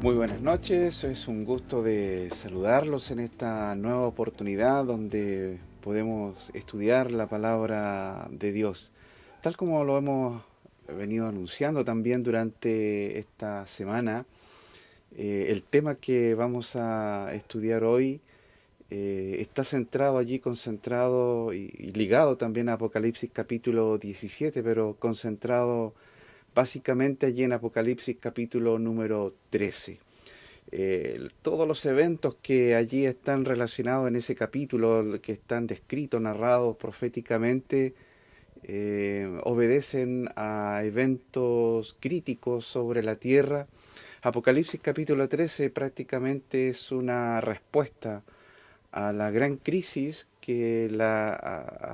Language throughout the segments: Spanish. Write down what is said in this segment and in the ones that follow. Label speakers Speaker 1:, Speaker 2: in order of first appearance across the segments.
Speaker 1: Muy buenas noches, es un gusto de saludarlos en esta nueva oportunidad donde podemos estudiar la palabra de Dios, tal como lo hemos venido anunciando también durante esta semana. Eh, el tema que vamos a estudiar hoy eh, está centrado allí, concentrado y, y, ligado también a Apocalipsis capítulo 17, pero concentrado básicamente allí en Apocalipsis capítulo número 13. Eh, todos los eventos que allí están relacionados en ese capítulo, que están descritos, narrados proféticamente, eh, obedecen a eventos críticos sobre la tierra. Apocalipsis capítulo 13 prácticamente es una respuesta a la gran crisis que la,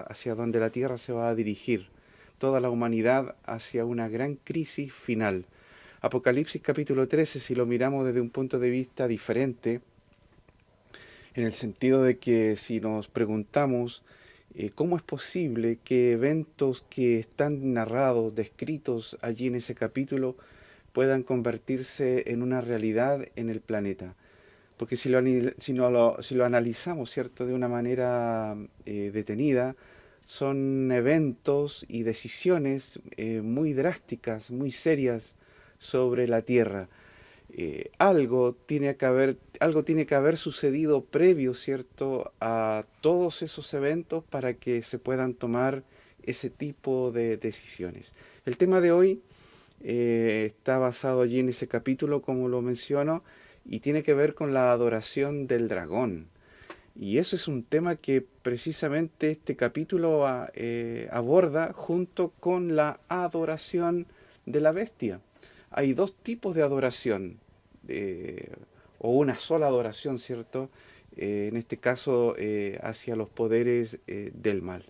Speaker 1: hacia donde la tierra se va a dirigir toda la humanidad hacia una gran crisis final. Apocalipsis capítulo 13, si lo miramos desde un punto de vista diferente, en el sentido de que si nos preguntamos eh, cómo es posible que eventos que están narrados, descritos allí en ese capítulo, puedan convertirse en una realidad en el planeta. Porque si lo, si lo, si lo analizamos ¿cierto? de una manera eh, detenida, son eventos y decisiones eh, muy drásticas, muy serias sobre la tierra. Eh, algo, tiene que haber, algo tiene que haber sucedido previo, ¿cierto?, a todos esos eventos para que se puedan tomar ese tipo de decisiones. El tema de hoy eh, está basado allí en ese capítulo, como lo menciono, y tiene que ver con la adoración del dragón. Y eso es un tema que precisamente este capítulo ah, eh, aborda junto con la adoración de la bestia. Hay dos tipos de adoración, o una sola adoración, ¿cierto? Eh, en este caso eh, hacia los poderes del mal.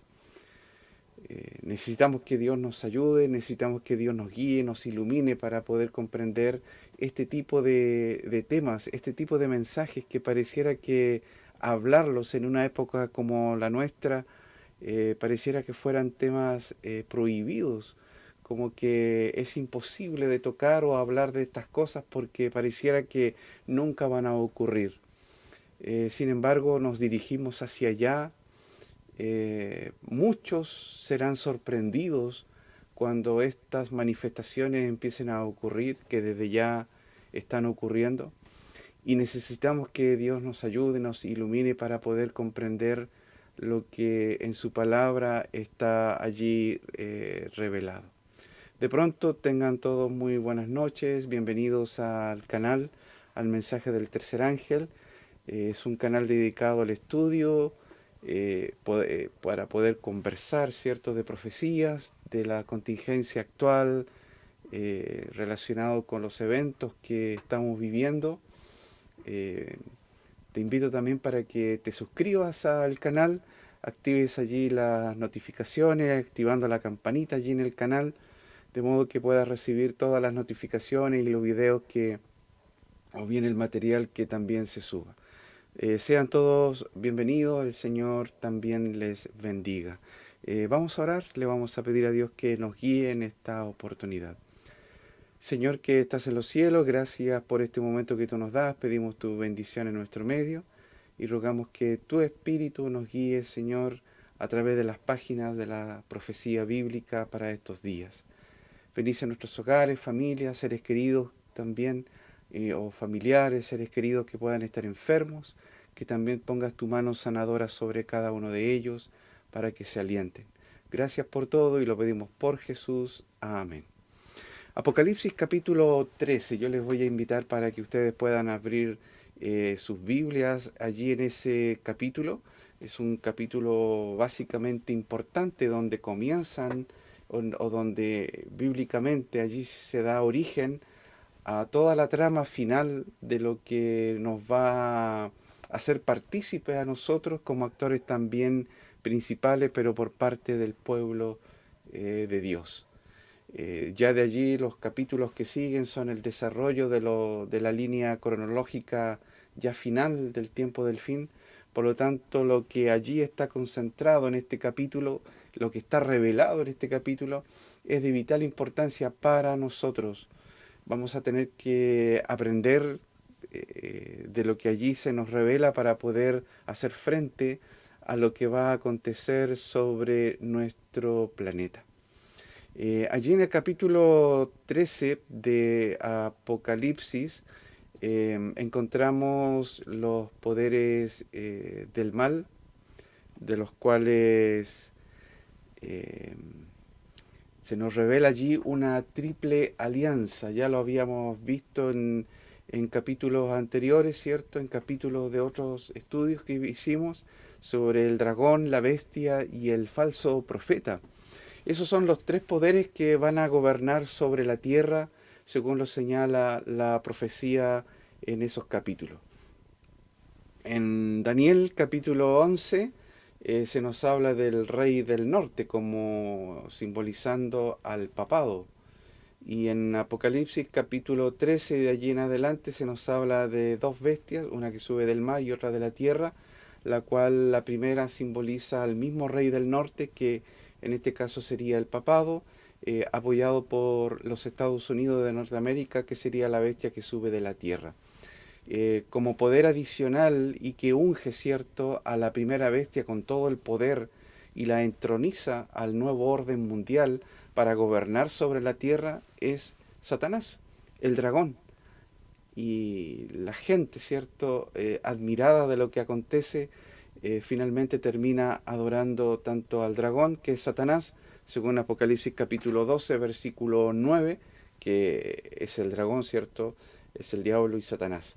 Speaker 1: necesitamos que Dios nos ayude, necesitamos que Dios nos guíe, nos ilumine para poder comprender este tipo de temas, este tipo de mensajes que pareciera que hablarlos en una época como la nuestra, eh, pareciera que fueran temas eh, prohibidos, como que es imposible de tocar o hablar de estas cosas porque pareciera que nunca van a ocurrir. Eh, sin embargo, nos dirigimos hacia allá. muchos serán sorprendidos cuando estas manifestaciones empiecen a ocurrir, que desde ya están ocurriendo y necesitamos que Dios nos ayude, nos ilumine para poder comprender lo que en su palabra está allí eh, revelado. De pronto tengan todos muy buenas noches, bienvenidos al canal, al mensaje del tercer ángel. Eh, es un canal dedicado al estudio eh, para poder conversar cierto de profecías, de la contingencia actual, relacionado con los eventos que estamos viviendo eh, te invito también para que te suscribas al canal, actives allí las notificaciones, activando la campanita allí en el canal, de modo que puedas recibir todas las notificaciones y los videos que, o bien el material que también se suba. Eh, sean todos bienvenidos, el Señor también les bendiga. Eh, vamos a orar, le vamos a pedir a Dios que nos guíe en esta oportunidad. Señor que estás en los cielos, gracias por este momento que tú nos das, pedimos tu bendición en nuestro medio y rogamos que tu Espíritu nos guíe, Señor, a través de las páginas de la profecía bíblica para estos días. Bendice nuestros hogares, familias, seres queridos también, eh, o familiares, seres queridos que puedan estar enfermos, que también pongas tu mano sanadora sobre cada uno de ellos para que se alienten. Gracias por todo y lo pedimos por Jesús. Amén. Apocalipsis capítulo 13, yo les voy a invitar para que ustedes puedan abrir eh, sus Biblias allí en ese capítulo. Es un capítulo básicamente importante donde comienzan o, donde bíblicamente allí se da origen a toda la trama final de lo que nos va a hacer partícipes a nosotros como actores también principales, pero por parte del pueblo eh, de Dios. Eh, ya de allí los capítulos que siguen son el desarrollo de, la línea cronológica ya final del tiempo del fin. Por lo tanto, lo que allí está concentrado en este capítulo, lo que está revelado en este capítulo, es de vital importancia para nosotros. vamos a tener que aprender eh, de lo que allí se nos revela para poder hacer frente a lo que va a acontecer sobre nuestro planeta. Eh, allí en el capítulo 13 de Apocalipsis eh, encontramos los poderes del mal, de los cuales se nos revela allí una triple alianza. Ya lo habíamos visto en, capítulos anteriores, ¿cierto? En capítulos de otros estudios que hicimos sobre el dragón, la bestia y el falso profeta. Esos son los tres poderes que van a gobernar sobre la tierra, según lo señala la profecía en esos capítulos. En Daniel capítulo 11 eh, se nos habla del rey del norte como simbolizando al papado. Y en Apocalipsis capítulo 13 de allí en adelante se nos habla de dos bestias, una que sube del mar y otra de la tierra, la cual la primera simboliza al mismo rey del norte que en este caso sería el papado, eh, apoyado por los Estados Unidos de Norteamérica, que sería la bestia que sube de la tierra. Eh, como poder adicional y que unge, ¿cierto?, a la primera bestia con todo el poder y la entroniza al nuevo orden mundial para gobernar sobre la tierra es Satanás, el dragón. Y la gente, ¿cierto?, eh, admirada de lo que acontece, eh, finalmente termina adorando tanto al dragón, que es Satanás, según Apocalipsis capítulo 12, versículo 9, que es el dragón, ¿cierto?, es el diablo y Satanás.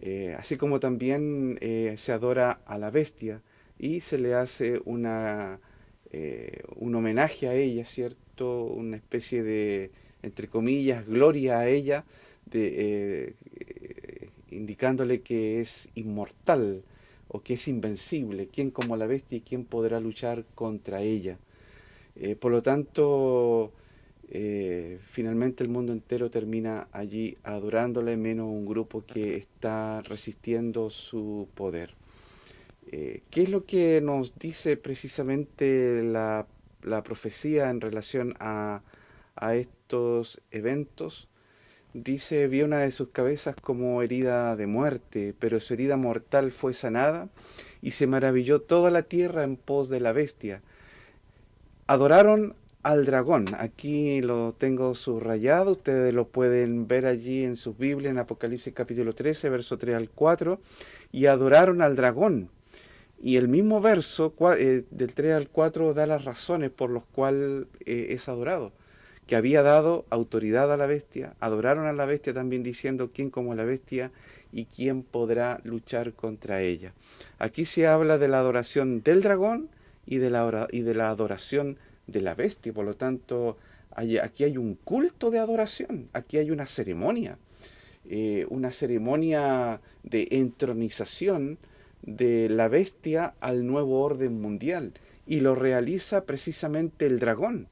Speaker 1: Eh, así como también eh, se adora a la bestia y se le hace una, un homenaje a ella, ¿cierto? Una especie de, entre comillas, gloria a ella, indicándole que es inmortal o que es invencible, quién como la bestia y quién podrá luchar contra ella. por lo tanto, eh, finalmente el mundo entero termina allí adorándole, menos un grupo que está resistiendo su poder. Eh, ¿Qué es lo que nos dice precisamente la, profecía en relación a, estos eventos? Dice, vio una de sus cabezas como herida de muerte, pero su herida mortal fue sanada, y se maravilló toda la tierra en pos de la bestia. Adoraron al dragón. Aquí lo tengo subrayado, ustedes lo pueden ver allí en sus Biblias, en Apocalipsis capítulo 13, verso 3 al 4, y adoraron al dragón. Y el mismo verso eh, del 3 al 4 da las razones por las cuales eh, es adorado. Que había dado autoridad a la bestia, adoraron a la bestia también diciendo quién como la bestia y quién podrá luchar contra ella. Aquí se habla de la adoración del dragón y de la, y de la adoración de la bestia. Por lo tanto, aquí hay un culto de adoración, aquí hay una ceremonia, eh, una ceremonia de entronización de la bestia al nuevo orden mundial. Y lo realiza precisamente el dragón.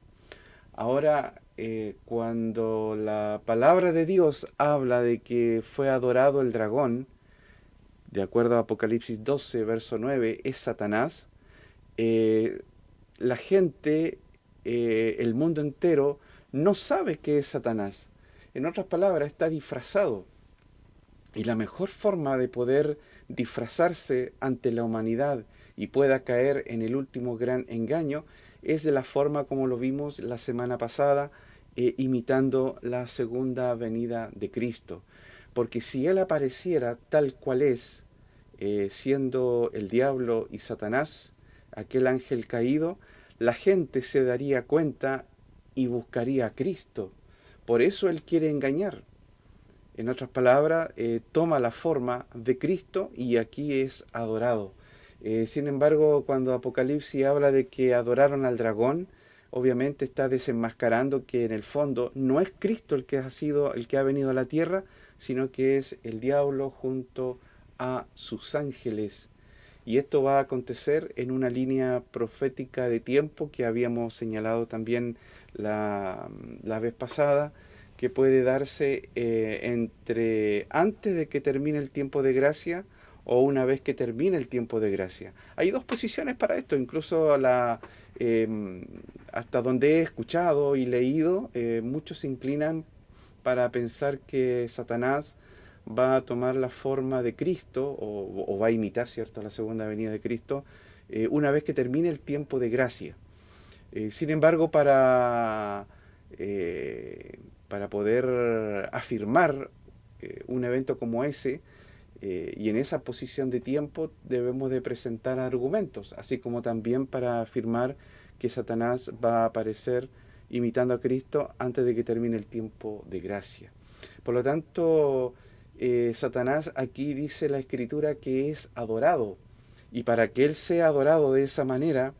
Speaker 1: Ahora, eh, cuando la palabra de Dios habla de que fue adorado el dragón, de acuerdo a Apocalipsis 12, verso 9, es Satanás, eh, la gente eh, el mundo entero no sabe qué es Satanás. En otras palabras, está disfrazado. Y la mejor forma de poder disfrazarse ante la humanidad y pueda caer en el último gran engaño es de la forma como lo vimos la semana pasada, eh, imitando la segunda venida de Cristo. Porque si Él apareciera tal cual es, eh, siendo el diablo y Satanás, aquel ángel caído, la gente se daría cuenta y buscaría a Cristo. Por eso Él quiere engañar. En otras palabras, eh, toma la forma de Cristo y aquí es adorado. Sin embargo, cuando Apocalipsis habla de que adoraron al dragón, obviamente está desenmascarando que en el fondo no es Cristo el que ha sido el que ha venido a la tierra, sino que es el diablo junto a sus ángeles y esto va a acontecer en una línea profética de tiempo que habíamos señalado también la, vez pasada, que puede darse eh, entre antes de que termine el tiempo de gracia o una vez que termine el tiempo de gracia. Hay dos posiciones para esto, incluso la, em, hasta donde he escuchado y leído, eh, muchos se inclinan para pensar que Satanás va a tomar la forma de Cristo o, va a imitar, ¿cierto?, la segunda venida de Cristo eh, una vez que termine el tiempo de gracia. Eh, sin embargo, para, para poder afirmar un evento como ese, y en esa posición de tiempo debemos de presentar argumentos, así como también para afirmar que Satanás va a aparecer imitando a Cristo antes de que termine el tiempo de gracia. Por lo tanto, eh, Satanás aquí dice la escritura que es adorado. Y para que él sea adorado de esa manera,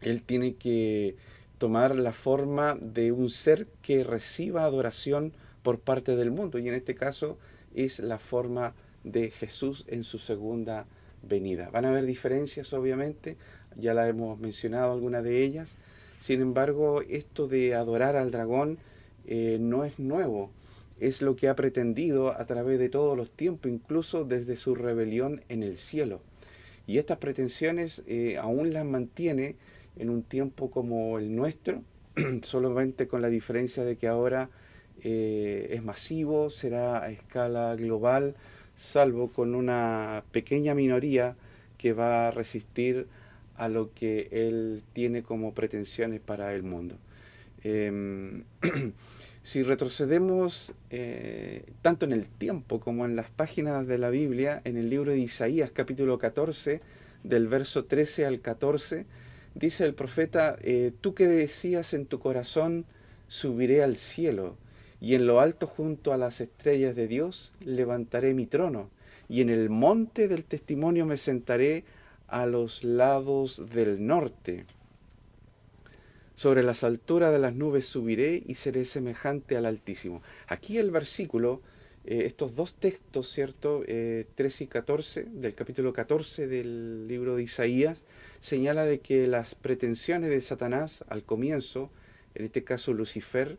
Speaker 1: él tiene que tomar la forma de un ser que reciba adoración por parte del mundo. Y en este caso es la forma de Jesús en su segunda venida. Van a haber diferencias, obviamente, ya la hemos mencionado algunas de ellas. Sin embargo, esto de adorar al dragón eh, no es nuevo es lo que ha pretendido a través de todos los tiempos, incluso desde su rebelión en el cielo. Y estas pretensiones eh, aún las mantiene en un tiempo como el nuestro, solamente con la diferencia de que ahora eh, es masivo, será a escala global, salvo con una pequeña minoría que va a resistir a lo que él tiene como pretensiones para el mundo. Em, Si retrocedemos eh, tanto en el tiempo como en las páginas de la Biblia, en el libro de Isaías capítulo 14, del verso 13 al 14, dice el profeta, eh, tú que decías en tu corazón, subiré al cielo, y en lo alto junto a las estrellas de Dios levantaré mi trono, y en el monte del testimonio me sentaré a los lados del norte. Sobre las alturas de las nubes subiré y seré semejante al Altísimo. Aquí el versículo, eh, estos dos textos, ¿cierto? 13 eh, y 14, del capítulo 14 del libro de Isaías, señala de que las pretensiones de Satanás al comienzo, en este caso Lucifer,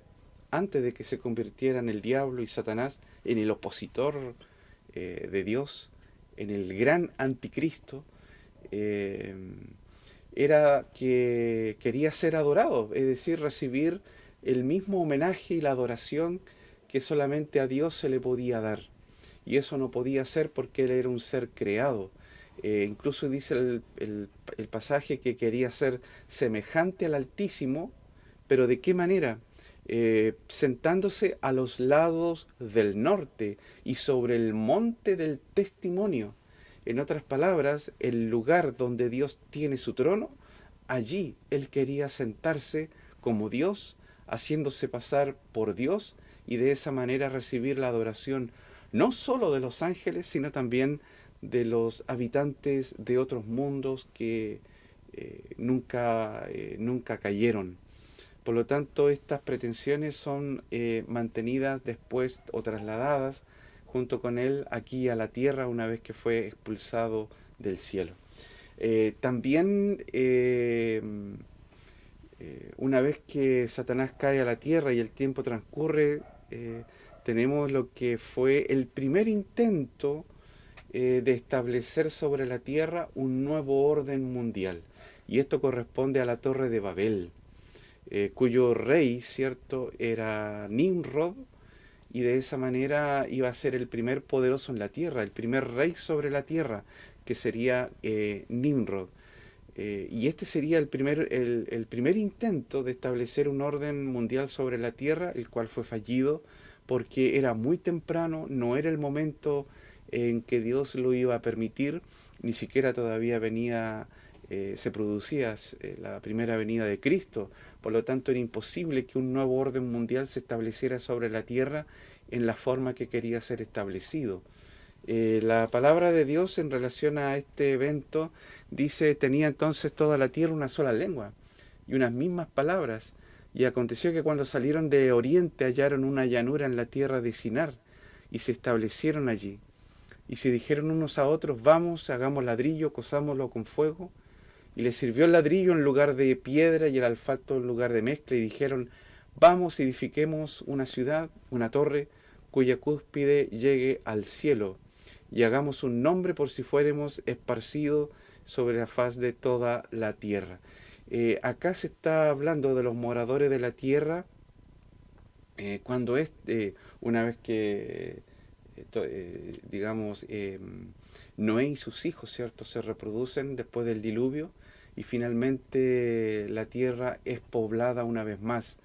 Speaker 1: antes de que se convirtiera en el diablo y Satanás, en el opositor eh, de Dios, en el gran anticristo, era que quería ser adorado, es decir, recibir el mismo homenaje y la adoración que solamente a Dios se le podía dar. Y eso no podía ser porque él era un ser creado. Eh, incluso dice el, pasaje que quería ser semejante al Altísimo, pero ¿de qué manera? Eh, sentándose a los lados del norte y sobre el monte del testimonio. En otras palabras, el lugar donde Dios tiene su trono, allí él quería sentarse como Dios, haciéndose pasar por Dios y de esa manera recibir la adoración no solo de los ángeles, sino también de los habitantes de otros mundos que eh, nunca, eh, nunca cayeron. Por lo tanto, estas pretensiones son eh, mantenidas después o trasladadas junto con él aquí a la tierra una vez que fue expulsado del cielo. Eh, también eh, una vez que Satanás cae a la tierra y el tiempo transcurre, tenemos lo que fue el primer intento de establecer sobre la tierra un nuevo orden mundial. Y esto corresponde a la Torre de Babel, cuyo rey, ¿cierto?, era Nimrod, y de esa manera iba a ser el primer poderoso en la tierra, el primer rey sobre la tierra, que sería eh, Nimrod. Eh, y este sería el primer, el, primer intento de establecer un orden mundial sobre la tierra, el cual fue fallido porque era muy temprano, no era el momento en que Dios lo iba a permitir, ni siquiera todavía venía, eh, se producía la primera venida de Cristo, por lo tanto era imposible que un nuevo orden mundial se estableciera sobre la tierra en la forma que quería ser establecido. Eh, la palabra de Dios en relación a este evento dice, tenía entonces toda la tierra una sola lengua y unas mismas palabras. Y aconteció que cuando salieron de oriente hallaron una llanura en la tierra de Sinar y se establecieron allí. Y se dijeron unos a otros, vamos, hagamos ladrillo, cosámoslo con fuego y les sirvió el ladrillo en lugar de piedra y el alfato en lugar de mezcla, y dijeron, vamos, edifiquemos una ciudad, una torre, cuya cúspide llegue al cielo, y hagamos un nombre por si fuéramos esparcidos sobre la faz de toda la tierra. Eh, acá se está hablando de los moradores de la tierra Eh, cuando es, una vez que, digamos, Noé y sus hijos, ¿cierto?, se reproducen después del diluvio y finalmente la tierra es poblada una vez más.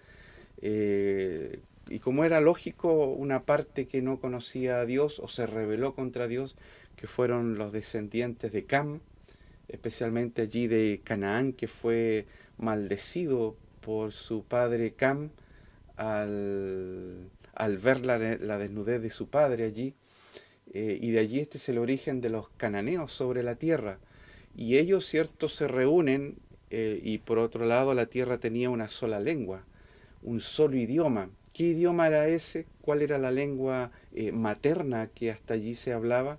Speaker 1: y como era lógico, una parte que no conocía a Dios o se rebeló contra Dios, que fueron los descendientes de Cam, especialmente allí de Canaán, que fue maldecido por su padre Cam al, ver la, desnudez de su padre allí. Eh, y de allí este es el origen de los cananeos sobre la tierra. Y ellos, cierto, se reúnen eh, y por otro lado la tierra tenía una sola lengua, un solo idioma. ¿Qué idioma era ese? ¿Cuál era la lengua eh, materna que hasta allí se hablaba?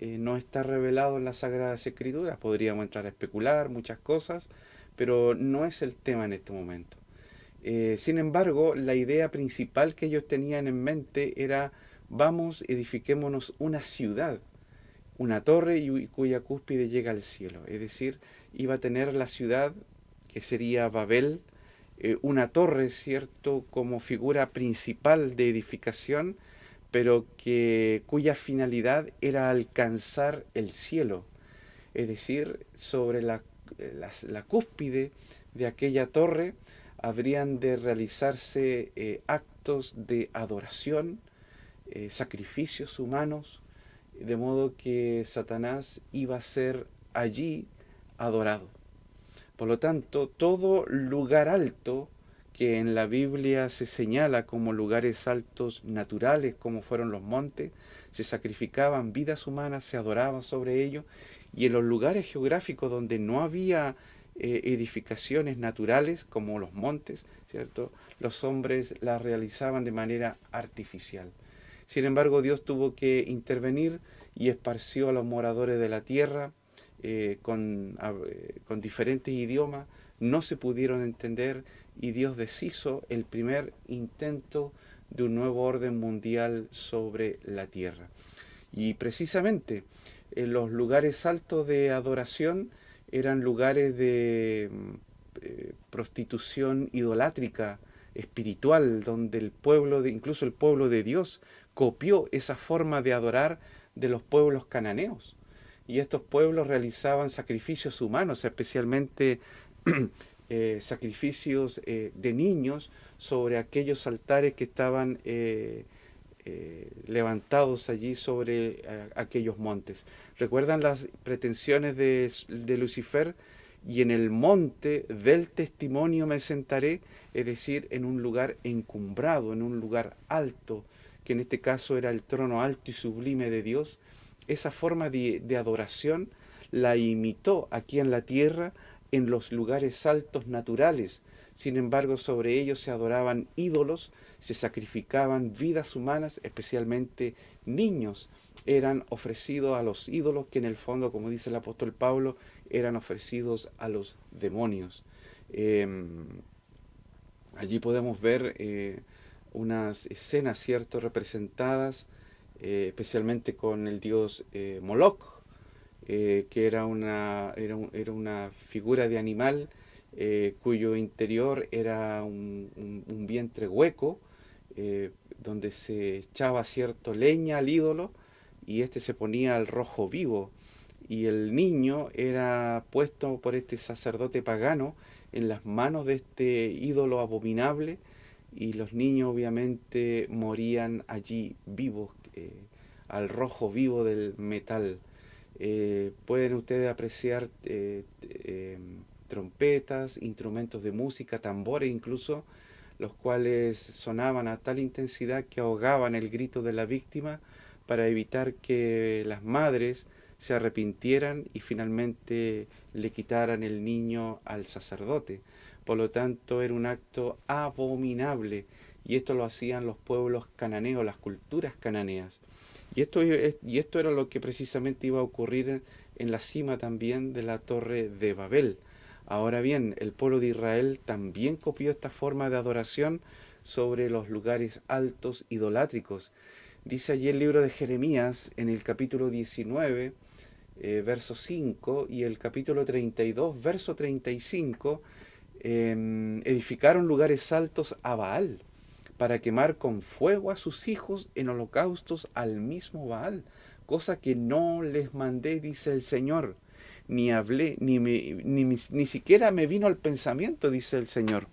Speaker 1: no está revelado en las Sagradas Escrituras. Podríamos entrar a especular muchas cosas, pero no es el tema en este momento. Eh, sin embargo, la idea principal que ellos tenían en mente era, vamos, edifiquémonos una ciudad, una torre y, cuya cúspide llega al cielo. Es decir, iba a tener la ciudad, que sería Babel, eh, una torre, ¿cierto?, como figura principal de edificación, pero que, cuya finalidad era alcanzar el cielo. Es decir, sobre la la, cúspide de aquella torre habrían de realizarse eh, actos de adoración, eh, sacrificios humanos, de modo que Satanás iba a ser allí adorado. Por lo tanto, todo lugar alto que en la Biblia se señala como lugares altos naturales, como fueron los montes, se sacrificaban vidas humanas, se adoraban sobre ellos, y en los lugares geográficos donde no había eh, edificaciones naturales, como los montes, ¿cierto? los hombres las realizaban de manera artificial. Sin embargo, Dios tuvo que intervenir y esparció a los moradores de la tierra eh, con, eh, con diferentes idiomas, no se pudieron entender y Dios deshizo el primer intento de un nuevo orden mundial sobre la tierra. Y precisamente en los lugares altos de adoración eran lugares de mm, eh, prostitución idolátrica, espiritual, donde el pueblo, de, incluso el pueblo de Dios, copió esa forma de adorar de los pueblos cananeos. Y estos pueblos realizaban sacrificios humanos, especialmente eh, sacrificios eh, de niños sobre aquellos altares que estaban eh, levantados allí sobre aquellos montes. ¿Recuerdan las pretensiones de, Lucifer? Y en el monte del testimonio me sentaré, es decir, en un lugar encumbrado, en un lugar alto, que en este caso era el trono alto y sublime de Dios. Esa forma de, adoración la imitó aquí en la tierra en los lugares altos naturales. Sin embargo, sobre ellos se adoraban ídolos se sacrificaban vidas humanas, especialmente niños, eran ofrecidos a los ídolos que en el fondo, como dice el apóstol Pablo, eran ofrecidos a los demonios. Em, allí podemos ver eh, unas escenas, ¿cierto?, representadas eh, especialmente con el dios eh, Moloch, que era una, era, una figura de animal cuyo interior era un vientre hueco, eh, donde se echaba cierto leña al ídolo y este se ponía al rojo vivo y el niño era puesto por este sacerdote pagano en las manos de este ídolo abominable y los niños obviamente morían allí vivos eh, al rojo vivo del metal. Eh, pueden ustedes apreciar trompetas, instrumentos de música, tambores incluso, los cuales sonaban a tal intensidad que ahogaban el grito de la víctima para evitar que las madres se arrepintieran y finalmente le quitaran el niño al sacerdote. Por lo tanto, era un acto abominable y esto lo hacían los pueblos cananeos, las culturas cananeas. Y esto, y esto era lo que precisamente iba a ocurrir en la cima también de la torre de Babel. Ahora bien, el pueblo de Israel también copió esta forma de adoración sobre los lugares altos idolátricos. Dice allí el libro de Jeremías en el capítulo 19, eh, verso 5, y el capítulo 32, verso 35, edificaron lugares altos a Baal, para quemar con fuego a sus hijos en holocaustos al mismo Baal, cosa que no les mandé, dice el Señor, ni hablé, ni, ni, ni siquiera me vino al pensamiento, dice el Señor.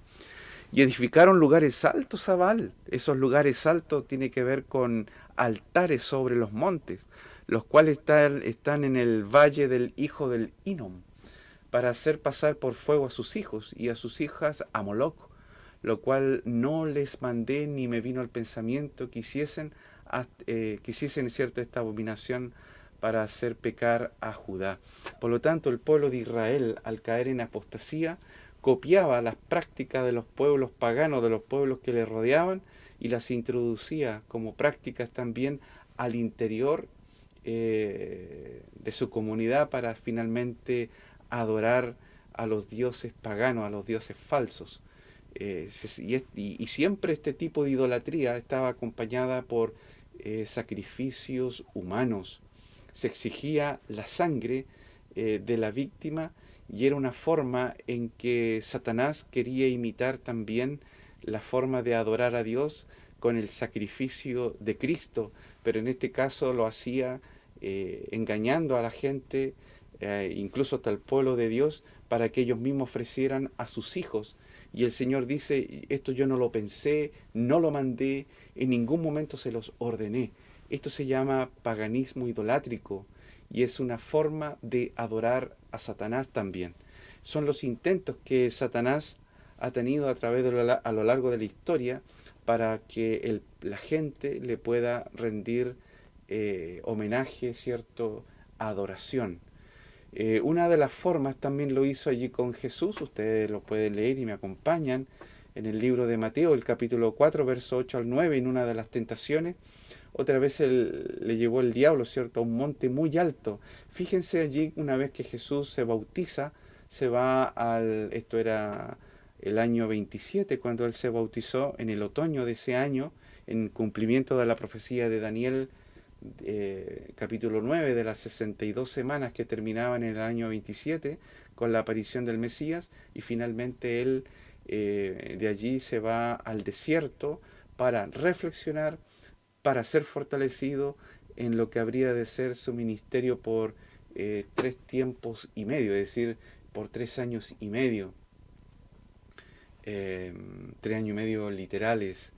Speaker 1: Y edificaron lugares altos a Baal. Esos lugares altos tienen que ver con altares sobre los montes, los cuales están, están en el valle del hijo del Inom, para hacer pasar por fuego a sus hijos y a sus hijas a Moloch, lo cual no les mandé ni me vino al pensamiento que hiciesen, eh, que cierto esta abominación para hacer pecar a Judá. Por lo tanto, el pueblo de Israel, al caer en apostasía, copiaba las prácticas de los pueblos paganos, de los pueblos que le rodeaban, y las introducía como prácticas también al interior eh, de su comunidad para finalmente adorar a los dioses paganos, a los dioses falsos. Eh, y, siempre este tipo de idolatría estaba acompañada por eh, sacrificios humanos. Se exigía la sangre de la víctima y era una forma en que Satanás quería imitar también la forma de adorar a Dios con el sacrificio de Cristo, pero en este caso lo hacía eh, engañando a la gente, eh, incluso hasta el pueblo de Dios, para que ellos mismos ofrecieran a sus hijos. Y el Señor dice, esto yo no lo pensé, no lo mandé, en ningún momento se los ordené. Esto se llama paganismo idolátrico y es una forma de adorar a Satanás también. Son los intentos que Satanás ha tenido a través de a lo largo de la historia para que la gente le pueda rendir eh, homenaje, cierto, adoración. Eh, una de las formas también lo hizo allí con Jesús, ustedes lo pueden leer y me acompañan en el libro de Mateo, el capítulo 4, verso 8 al 9, en una de las tentaciones, otra vez le llevó el diablo, ¿cierto?, a un monte muy alto. Fíjense allí, una vez que Jesús se bautiza, se va al, esto era el año 27, cuando él se bautizó, en el otoño de ese año, en cumplimiento de la profecía de Daniel, eh, capítulo 9, de las 62 semanas que terminaban en el año 27, con la aparición del Mesías, y finalmente él eh, de allí se va al desierto para reflexionar, para ser fortalecido en lo que habría de ser su ministerio por eh, tres tiempos y medio, es decir, por tres años y medio, em, tres años y medio literales.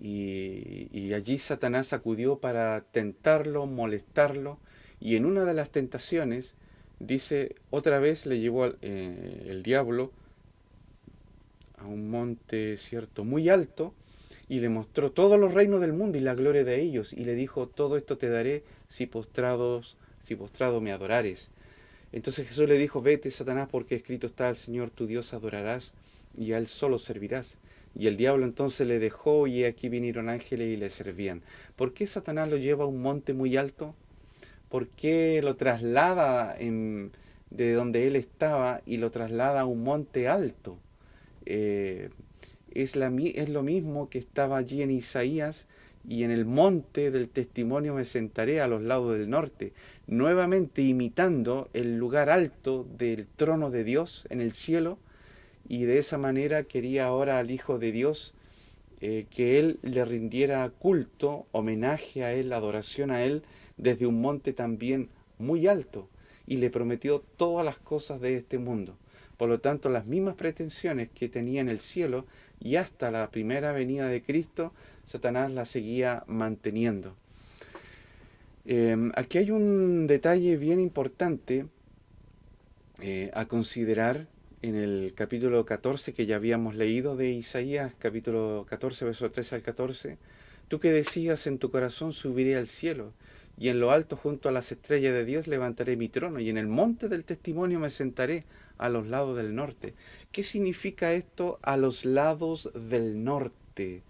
Speaker 1: Y, allí Satanás acudió para tentarlo, molestarlo, y en una de las tentaciones, dice, otra vez le llevó eh, el diablo a un monte, cierto, muy alto, y le mostró todos los reinos del mundo y la gloria de ellos, y le dijo, todo esto te daré si postrados, si postrado me adorares. Entonces Jesús le dijo, vete, Satanás, porque escrito está, al Señor tu Dios adorarás, y a Él solo servirás. Y el diablo entonces le dejó, y aquí vinieron ángeles y le servían. ¿Por qué Satanás lo lleva a un monte muy alto? ¿Por qué lo traslada de donde él estaba y lo traslada a un monte alto? Eh, es lo mismo que estaba allí en Isaías y en el monte del testimonio me sentaré a los lados del norte, nuevamente imitando el lugar alto del trono de Dios en el cielo, y de esa manera quería ahora al Hijo de Dios eh, que Él le rindiera culto, homenaje a Él, adoración a Él, desde un monte también muy alto, y le prometió todas las cosas de este mundo. Por lo tanto, las mismas pretensiones que tenía en el cielo y hasta la primera venida de Cristo, Satanás la seguía manteniendo. Em, aquí hay un detalle bien importante eh, a considerar en el capítulo 14 que ya habíamos leído de Isaías, capítulo 14, verso 13 al 14. Tú que decías en tu corazón subiré al cielo, y en lo alto junto a las estrellas de Dios levantaré mi trono, y en el monte del testimonio me sentaré a los lados del norte. ¿Qué significa esto a los lados del norte?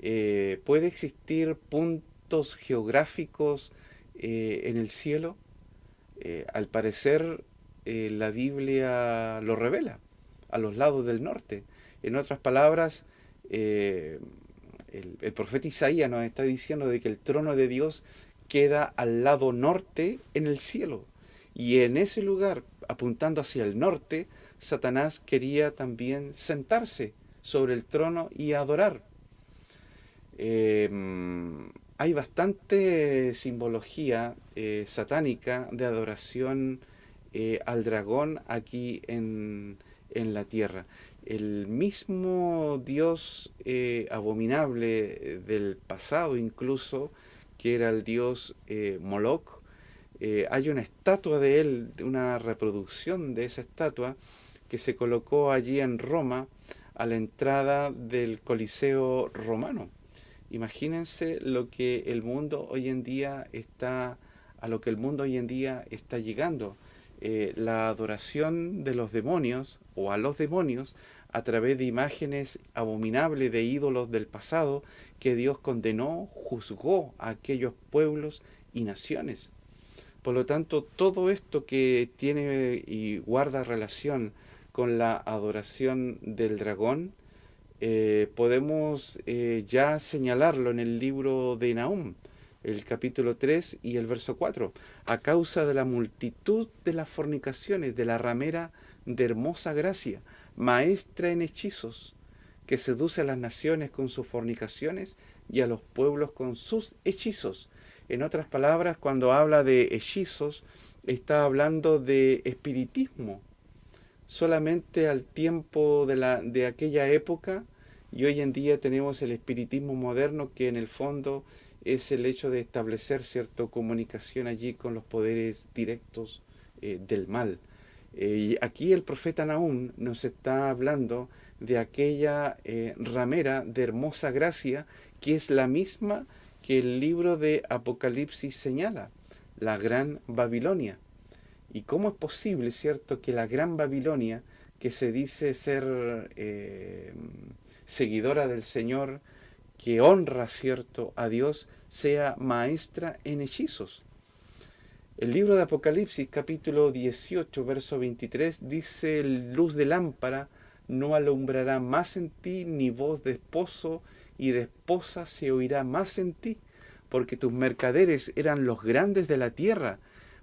Speaker 1: Eh, ¿Puede existir puntos geográficos eh, en el cielo? Eh, al parecer la Biblia lo revela, a los lados del norte. En otras palabras, el, el profeta Isaías nos está diciendo de que el trono de Dios queda al lado norte en el cielo. Y en ese lugar, apuntando hacia el norte, Satanás quería también sentarse sobre el trono y adorar. Em, hay bastante simbología eh, satánica de adoración eh, al dragón aquí en, en, la tierra. El mismo dios eh, abominable del pasado incluso, que era el dios Moloch, hay una estatua de él, una reproducción de esa estatua que se colocó allí en Roma a la entrada del Coliseo romano. Imagínense lo que el mundo hoy en día está, a lo que el mundo hoy en día está llegando. Eh, la adoración de los demonios o a los demonios a través de imágenes abominables de ídolos del pasado que Dios condenó, juzgó a aquellos pueblos y naciones. Por lo tanto, todo esto que tiene y guarda relación con la adoración del dragón, eh, podemos eh, ya señalarlo en el libro de Nahum, el capítulo 3 y el verso 4, a causa de la multitud de las fornicaciones de la ramera de hermosa gracia, maestra en hechizos, que seduce a las naciones con sus fornicaciones y a los pueblos con sus hechizos. En otras palabras, cuando habla de hechizos, está hablando de espiritismo, solamente al tiempo de, la, de aquella época y hoy en día tenemos el espiritismo moderno que en el fondo es el hecho de establecer cierta comunicación allí con los poderes directos eh, del mal. Eh, y aquí el profeta Nahum nos está hablando de aquella eh, ramera de hermosa gracia que es la misma que el libro de Apocalipsis señala, la gran Babilonia. ¿Y cómo es posible, cierto, que la gran Babilonia, que se dice ser seguidora del Señor, que honra, cierto, a Dios, sea maestra en hechizos? El libro de Apocalipsis, capítulo 18, verso 23, dice, luz de lámpara no alumbrará más en ti, ni voz de esposo y de esposa se oirá más en ti, porque tus mercaderes eran los grandes de la tierra,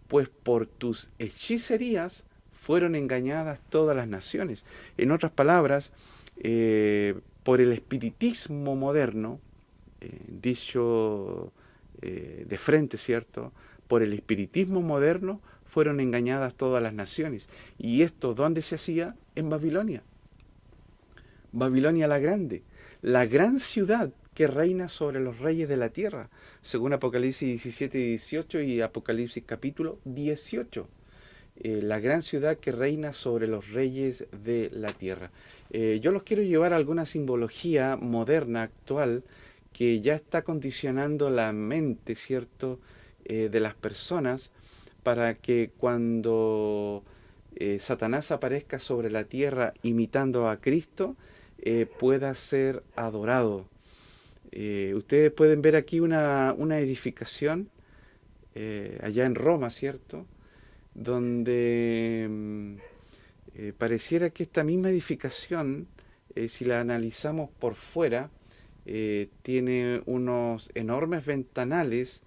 Speaker 1: pues por tus hechicerías fueron engañadas todas las naciones. En otras palabras, eh, por el espiritismo moderno, eh, dicho eh, de frente, ¿cierto? Por el espiritismo moderno fueron engañadas todas las naciones. ¿Y esto dónde se hacía? En Babilonia. Babilonia la Grande, la gran ciudad que reina sobre los reyes de la tierra, según Apocalipsis 17 y 18 y Apocalipsis capítulo 18. Eh, la gran ciudad que reina sobre los reyes de la tierra. Eh, yo los quiero llevar a alguna simbología moderna, actual, que ya está condicionando la mente, ¿cierto?, eh, de las personas para que cuando Satanás aparezca sobre la tierra imitando a Cristo, pueda ser adorado eh, ustedes pueden ver aquí una, edificación eh, allá en Roma, ¿cierto? Donde mm, eh, pareciera que esta misma edificación, si la analizamos por fuera, tiene unos enormes ventanales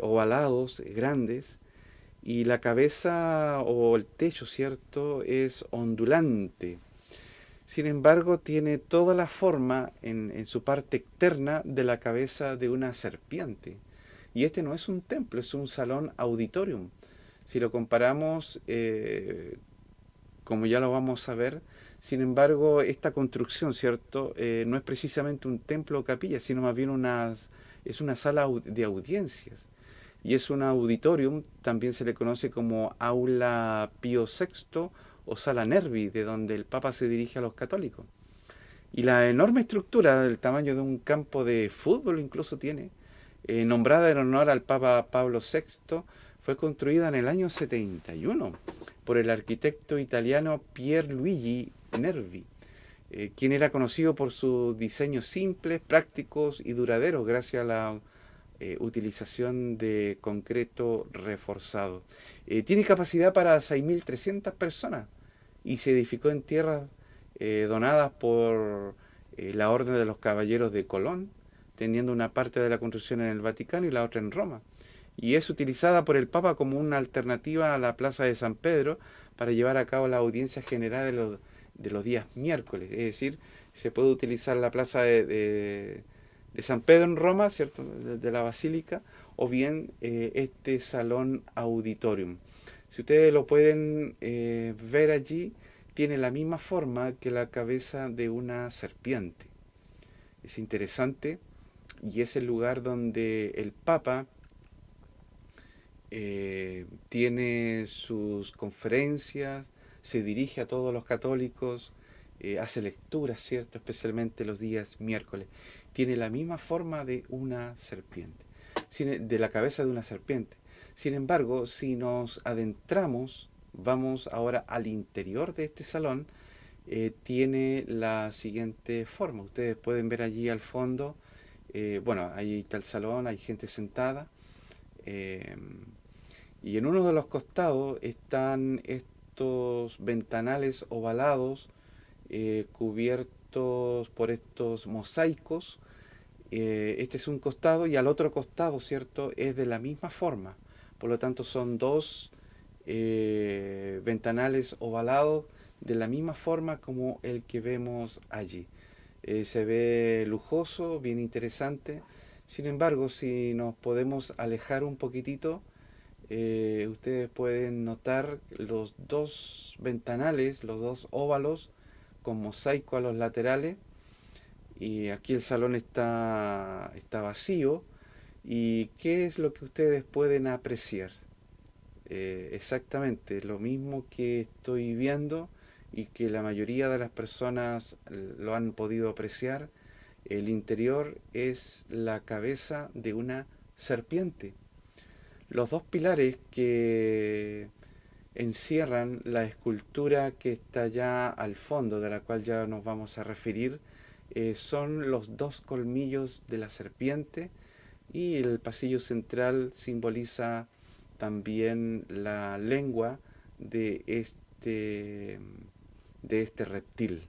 Speaker 1: ovalados, grandes, y la cabeza o el techo, ¿cierto?, es ondulante. Sin embargo, tiene toda la forma en, su parte externa de la cabeza de una serpiente. Y este no es un templo, es un salón auditorium. Si lo comparamos, eh, como ya lo vamos a ver, sin embargo, esta construcción, ¿cierto? Eh, no es precisamente un templo o capilla, sino más bien una, es una sala de audiencias. Y es un auditorium, también se le conoce como aula Pío VI o Sala Nervi, de donde el Papa se dirige a los católicos. Y la enorme estructura del tamaño de un campo de fútbol incluso tiene, eh, nombrada en honor al Papa Pablo VI, fue construida en el año 71 por el arquitecto italiano Pierluigi Nervi, eh, quien era conocido por sus diseños simples, prácticos y duraderos gracias a la eh, utilización de concreto reforzado. tiene capacidad para 6.300 personas y se edificó en tierras eh, donadas por eh, la Orden de los Caballeros de Colón, teniendo una parte de la construcción en el Vaticano y la otra en Roma. Y es utilizada por el Papa como una alternativa a la Plaza de San Pedro para llevar a cabo la audiencia general de los, de los días miércoles. Es decir, se puede utilizar la Plaza de, de San Pedro en Roma, ¿cierto? De, la Basílica, o bien eh, este salón auditorium. Si ustedes lo pueden eh, ver allí, tiene la misma forma que la cabeza de una serpiente. Es interesante y es el lugar donde el Papa eh, tiene sus conferencias, se dirige a todos los católicos, hace lecturas, ¿cierto? Especialmente los días miércoles tiene la misma forma de una serpiente, de la cabeza de una serpiente. Sin embargo, si nos adentramos, vamos ahora al interior de este salón, eh, tiene la siguiente forma. Ustedes pueden ver allí al fondo, eh, bueno, ahí está el salón, hay gente sentada, eh, y en uno de los costados están estos ventanales ovalados cubiertos por estos mosaicos eh, este es un costado y al otro costado, ¿cierto? Es de la misma forma. Por lo tanto, son dos eh, ventanales ovalados de la misma forma como el que vemos allí. Eh, se ve lujoso, bien interesante. Sin embargo, si nos podemos alejar un poquitito, ustedes pueden notar los dos ventanales, los dos óvalos con mosaico a los laterales y aquí el salón está, está vacío. ¿Y qué es lo que ustedes pueden apreciar? Eh, exactamente lo mismo que estoy viendo y que la mayoría de las personas lo han podido apreciar. El interior es la cabeza de una serpiente. Los dos pilares que encierran la escultura que está ya al fondo, de la cual ya nos vamos a referir, eh, son los dos colmillos de la serpiente y el pasillo central simboliza también la lengua de este, de este reptil.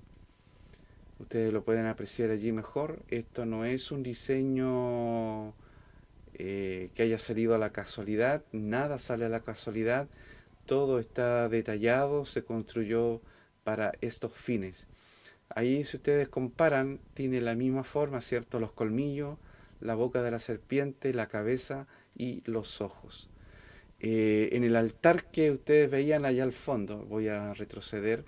Speaker 1: Ustedes lo pueden apreciar allí mejor. Esto no es un diseño eh, que haya salido a la casualidad, nada sale a la casualidad, todo está detallado, se construyó para estos fines. Ahí si ustedes comparan, tiene la misma forma, ¿cierto? Los colmillos, la boca de la serpiente, la cabeza y los ojos. Eh, en el altar que ustedes veían allá al fondo, voy a retroceder,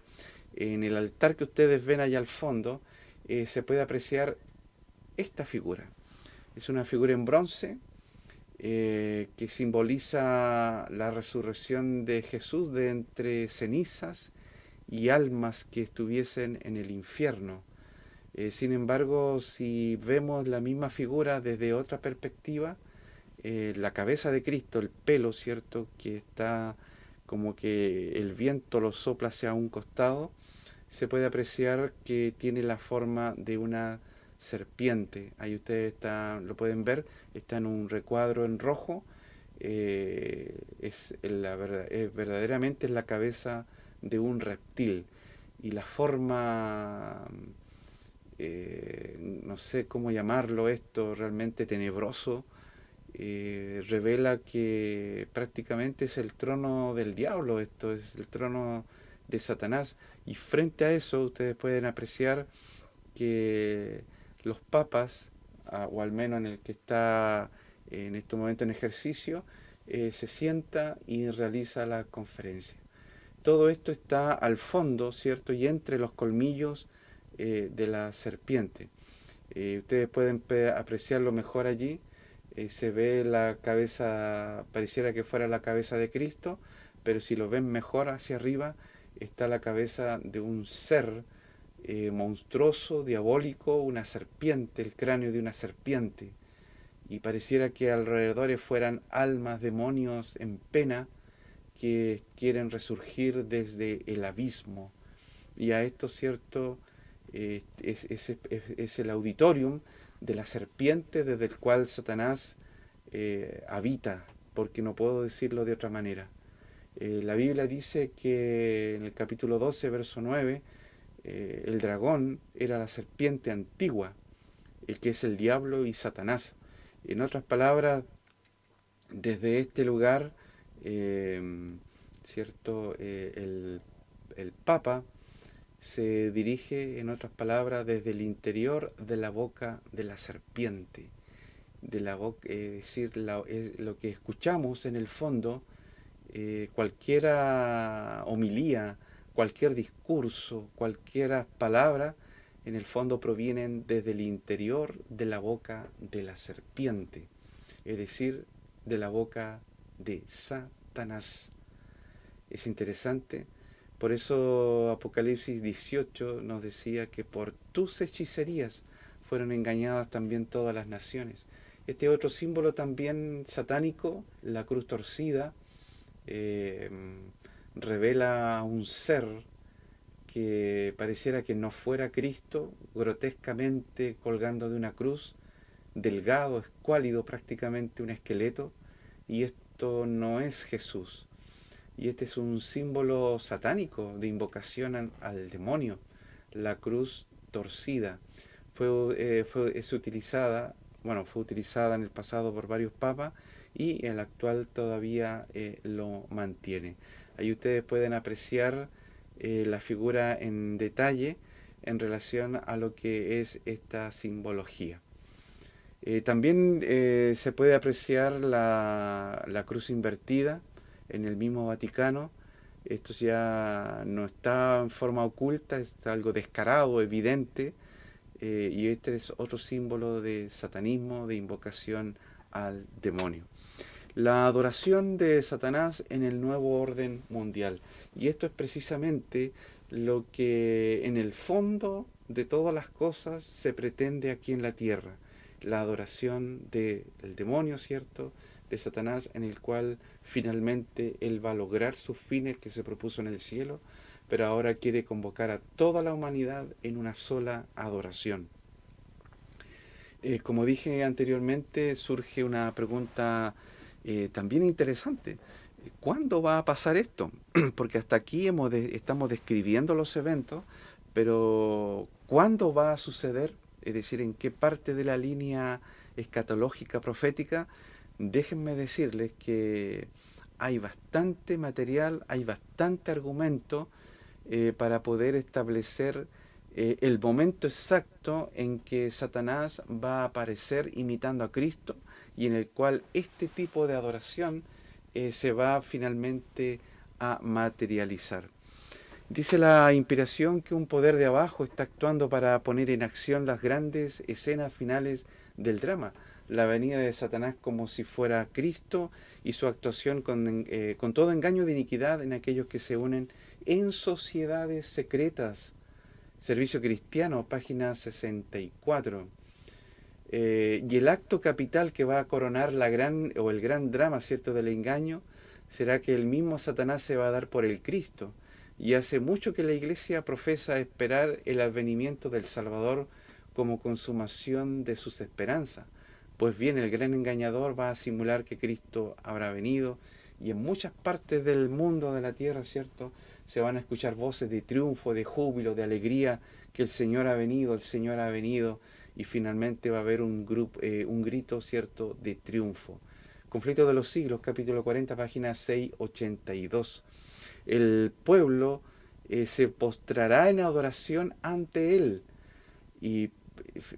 Speaker 1: en el altar que ustedes ven allá al fondo, eh, se puede apreciar esta figura. Es una figura en bronce eh, que simboliza la resurrección de Jesús de entre cenizas y almas que estuviesen en el infierno. Eh, sin embargo, si vemos la misma figura desde otra perspectiva, eh, la cabeza de Cristo, el pelo, ¿cierto? Que está como que el viento lo sopla hacia un costado, se puede apreciar que tiene la forma de una serpiente. Ahí ustedes está, lo pueden ver, está en un recuadro en rojo. Eh, es, la, es verdaderamente es la cabeza de un reptil y la forma, eh, no sé cómo llamarlo esto, realmente tenebroso, eh, revela que prácticamente es el trono del diablo, esto es el trono de Satanás. Y frente a eso ustedes pueden apreciar que los papas, o al menos en el que está en este momento en ejercicio, eh, se sienta y realiza la conferencia todo esto está al fondo, ¿cierto? Y entre los colmillos eh, de la serpiente. Eh, ustedes pueden apreciarlo mejor allí. Eh, se ve la cabeza, pareciera que fuera la cabeza de Cristo, pero si lo ven mejor hacia arriba, está la cabeza de un ser monstruoso, diabólico, una serpiente, el cráneo de una serpiente. Y pareciera que alrededor fueran almas, demonios en pena, que quieren resurgir desde el abismo. Y a esto, cierto, es, es, el auditorium de la serpiente desde el cual Satanás eh, habita, porque no puedo decirlo de otra manera. Eh, la Biblia dice que en el capítulo 12, verso 9, eh, el dragón era la serpiente antigua, el que es el diablo y Satanás. En otras palabras, desde este lugar Em, ¿cierto? Eh, el, Papa se dirige, en otras palabras, desde el interior de la boca de la serpiente. De la boca, es decir, lo que escuchamos en el fondo, eh, cualquier homilía, cualquier discurso, cualquier palabra, en el fondo provienen desde el interior de la boca de la serpiente, es decir, de la boca de Satanás. Es interesante, por eso Apocalipsis 18 nos decía que por tus hechicerías fueron engañadas también todas las naciones. Este otro símbolo también satánico, la cruz torcida, eh, revela un ser que pareciera que no fuera Cristo, grotescamente colgando de una cruz, delgado, escuálido, prácticamente un esqueleto, y esto no es Jesús. Y este es un símbolo satánico de invocación al, demonio, la cruz torcida. Fue, eh, fue, es utilizada, bueno, fue utilizada en el pasado por varios papas y el actual todavía eh, lo mantiene. Ahí ustedes pueden apreciar eh, la figura en detalle en relación a lo que es esta simbología. Eh, también eh, se puede apreciar la, la, cruz invertida en el mismo Vaticano. Esto ya no está en forma oculta, está algo descarado, evidente. y este es otro símbolo de satanismo, de invocación al demonio. La adoración de Satanás en el nuevo orden mundial. Y esto es precisamente lo que en el fondo de todas las cosas se pretende aquí en la tierra. La adoración del demonio, ¿cierto? De Satanás, en el cual finalmente él va a lograr sus fines que se propuso en el cielo, pero ahora quiere convocar a toda la humanidad en una sola adoración. Eh, como dije anteriormente, surge una pregunta eh, también interesante. ¿Cuándo va a pasar esto? Porque hasta aquí hemos estamos describiendo los eventos, pero ¿cuándo va a suceder? Es decir, ¿en qué parte de la línea escatológica profética? Déjenme decirles que hay bastante material, hay bastante argumento eh, para poder establecer eh, el momento exacto en que Satanás va a aparecer imitando a Cristo y en el cual este tipo de adoración eh, se va finalmente a materializar. Dice la inspiración que un poder de abajo está actuando para poner en acción las grandes escenas finales del drama. La venida de Satanás como si fuera Cristo y su actuación con, eh, con todo engaño de iniquidad en aquellos que se unen en sociedades secretas. Servicio Cristiano, página 64. Eh, y el acto capital que va a coronar la gran, o el gran drama cierto del engaño será que el mismo Satanás se va a dar por el Cristo. Y hace mucho que la iglesia profesa esperar el advenimiento del Salvador como consumación de sus esperanzas. Pues bien, el gran engañador va a simular que Cristo habrá venido y en muchas partes del mundo, de la tierra, ¿cierto? Se van a escuchar voces de triunfo, de júbilo, de alegría, que el Señor ha venido, el Señor ha venido y finalmente va a haber un, grupo, eh, un grito cierto de triunfo. Conflicto de los siglos, capítulo 40, página 682. El pueblo eh, se postrará en adoración ante él. Y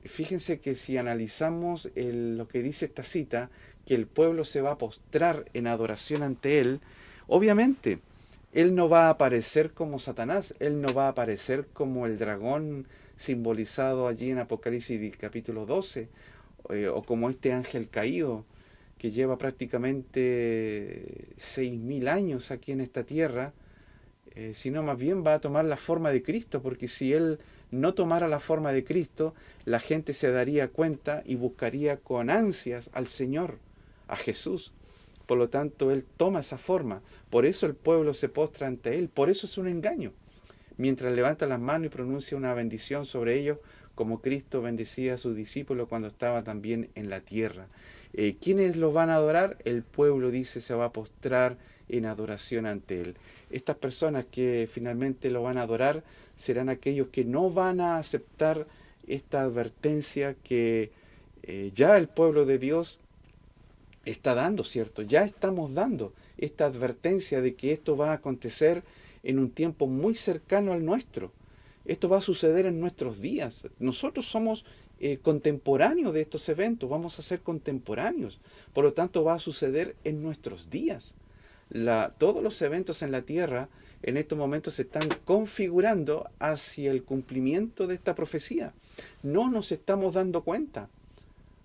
Speaker 1: fíjense que si analizamos lo que dice esta cita, que el pueblo se va a postrar en adoración ante él, obviamente, él no va a aparecer como Satanás, él no va a aparecer como el dragón simbolizado allí en Apocalipsis capítulo 12, eh, o como este ángel caído que lleva prácticamente seis mil años aquí en esta tierra, eh, sino más bien va a tomar la forma de Cristo, porque si él no tomara la forma de Cristo, la gente se daría cuenta y buscaría con ansias al Señor, a Jesús. Por lo tanto, Él toma esa forma. Por eso el pueblo se postra ante Él. Por eso es un engaño mientras levanta las manos y pronuncia una bendición sobre ellos, como Cristo bendecía a sus discípulos cuando estaba también en la tierra. Eh, ¿Quiénes los van a adorar? El pueblo dice se va a postrar en adoración ante Él. Estas personas que finalmente lo van a adorar serán aquellos que no van a aceptar esta advertencia que eh, ya el pueblo de Dios está dando, ¿cierto? Ya estamos dando esta advertencia de que esto va a acontecer en un tiempo muy cercano al nuestro. Esto va a suceder en nuestros días. Nosotros somos eh, contemporáneos de estos eventos, vamos a ser contemporáneos. Por lo tanto, va a suceder en nuestros días. todos los eventos en la tierra en estos momentos se están configurando hacia el cumplimiento de esta profecía. No nos estamos dando cuenta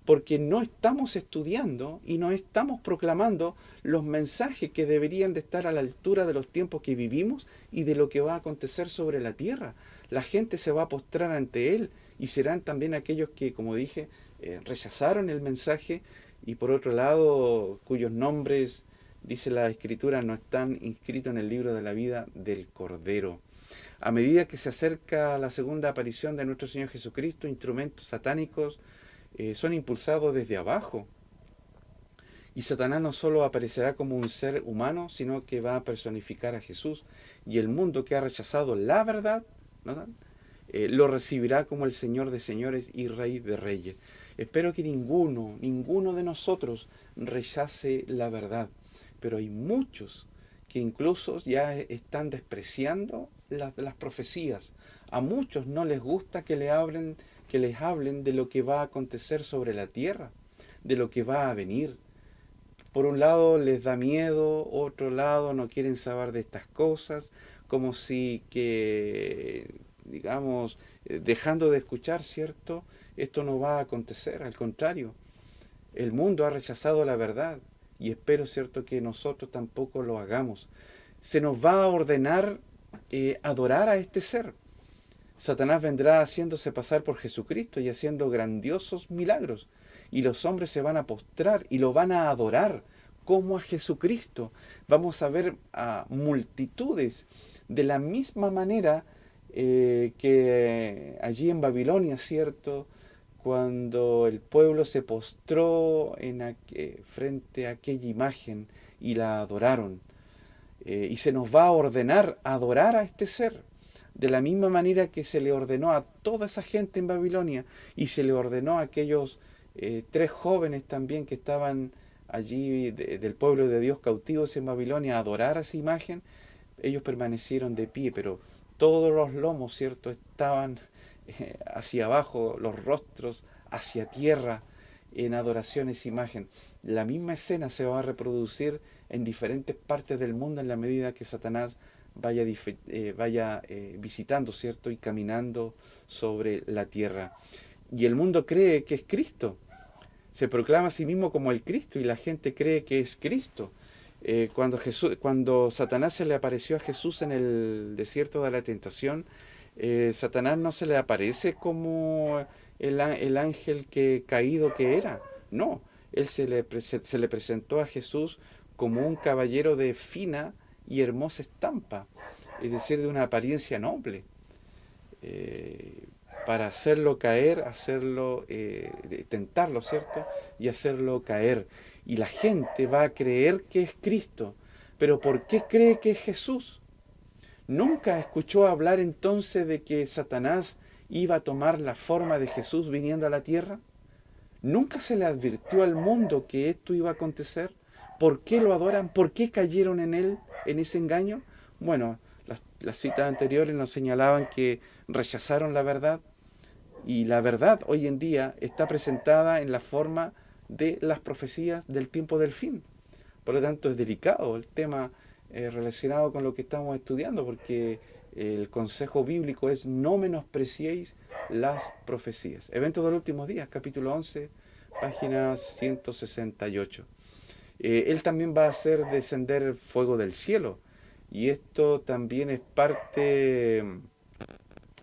Speaker 1: porque no estamos estudiando y no estamos proclamando los mensajes que deberían de estar a la altura de los tiempos que vivimos y de lo que va a acontecer sobre la tierra. La gente se va a postrar ante Él y serán también aquellos que, como dije, eh, rechazaron el mensaje y por otro lado, cuyos nombres, dice la Escritura, no están inscritos en el libro de la vida del Cordero. A medida que se acerca la segunda aparición de nuestro Señor Jesucristo, instrumentos satánicos, eh, son impulsados desde abajo. Y Satanás no solo aparecerá como un ser humano, sino que va a personificar a Jesús. Y el mundo que ha rechazado la verdad, eh, lo recibirá como el Señor de señores y Rey de reyes. Espero que ninguno, ninguno de nosotros rechace la verdad. Pero hay muchos que incluso ya están despreciando las, las profecías. A muchos no les gusta que le abren que les hablen de lo que va a acontecer sobre la tierra, de lo que va a venir. Por un lado les da miedo, otro lado no quieren saber de estas cosas, como si que, digamos, eh, dejando de escuchar, ¿cierto? Esto no va a acontecer, al contrario. El mundo ha rechazado la verdad y espero, ¿cierto?, que nosotros tampoco lo hagamos. Se nos va a ordenar eh, adorar a este ser. Satanás vendrá haciéndose pasar por Jesucristo y haciendo grandiosos milagros. Y los hombres se van a postrar y lo van a adorar como a Jesucristo. Vamos a ver a multitudes de la misma manera eh, que allí en Babilonia, ¿cierto? Cuando el pueblo se postró en frente a aquella imagen y la adoraron. Eh, y se nos va a ordenar adorar a este ser de la misma manera que se le ordenó a toda esa gente en Babilonia y se le ordenó a aquellos eh, tres jóvenes también que estaban allí del pueblo de Dios cautivos en Babilonia a adorar a esa imagen, ellos permanecieron de pie, pero todos los lomos, ¿cierto?, estaban eh, hacia abajo, los rostros hacia tierra en adoración a esa imagen. La misma escena se va a reproducir en diferentes partes del mundo en la medida que Satanás vaya, eh, vaya eh, visitando, ¿cierto? Y caminando sobre la tierra. Y el mundo cree que es Cristo. Se proclama a sí mismo como el Cristo y la gente cree que es Cristo. Eh, cuando, Jesús, cuando Satanás se le apareció a Jesús en el desierto de la tentación, Satanás no se le aparece como el, el, ángel que caído que era. No, él se le, se le presentó a Jesús como un caballero de fina y hermosa estampa, es decir, de una apariencia noble, eh, para hacerlo caer, hacerlo, eh, tentarlo, ¿cierto? Y hacerlo caer. Y la gente va a creer que es Cristo. Pero ¿por qué cree que es Jesús? ¿Nunca escuchó hablar entonces de que Satanás iba a tomar la forma de Jesús viniendo a la tierra? ¿Nunca se le advirtió al mundo que esto iba a acontecer? ¿Por qué lo adoran? ¿Por qué cayeron en él, en ese engaño? Bueno, las, citas anteriores nos señalaban que rechazaron la verdad y la verdad hoy en día está presentada en la forma de las profecías del tiempo del fin. Por lo tanto, es delicado el tema eh, relacionado con lo que estamos estudiando, porque el consejo bíblico es no menospreciéis las profecías. Eventos de los últimos días, capítulo 11, página 168. Eh, él también va a hacer descender fuego del cielo. Y esto también es parte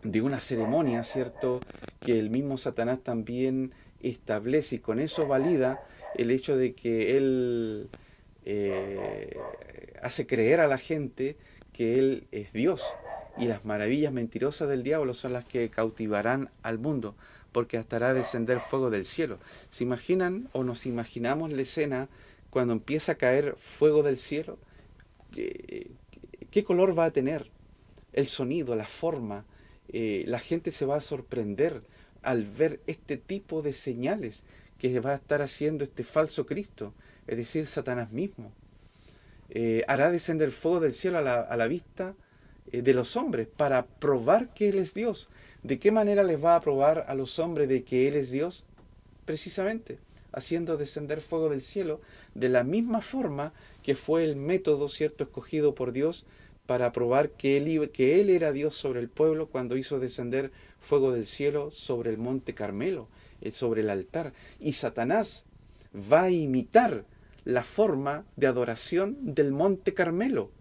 Speaker 1: de una ceremonia, ¿cierto? Que el mismo Satanás también establece y con eso valida el hecho de que él eh, hace creer a la gente que él es Dios. Y las maravillas mentirosas del diablo son las que cautivarán al mundo, porque hasta hará descender fuego del cielo. ¿Se imaginan o nos imaginamos la escena cuando empieza a caer fuego del cielo, ¿qué, color va a tener? El sonido, la forma. Eh, la gente se va a sorprender al ver este tipo de señales que va a estar haciendo este falso Cristo, es decir, Satanás mismo. Eh, hará descender fuego del cielo a la, vista eh, de los hombres para probar que Él es Dios. ¿De qué manera les va a probar a los hombres de que Él es Dios? Precisamente haciendo descender fuego del cielo de la misma forma que fue el método cierto escogido por Dios para probar que él, que él era Dios sobre el pueblo cuando hizo descender fuego del cielo sobre el monte Carmelo, eh, sobre el altar. Y Satanás va a imitar la forma de adoración del monte Carmelo.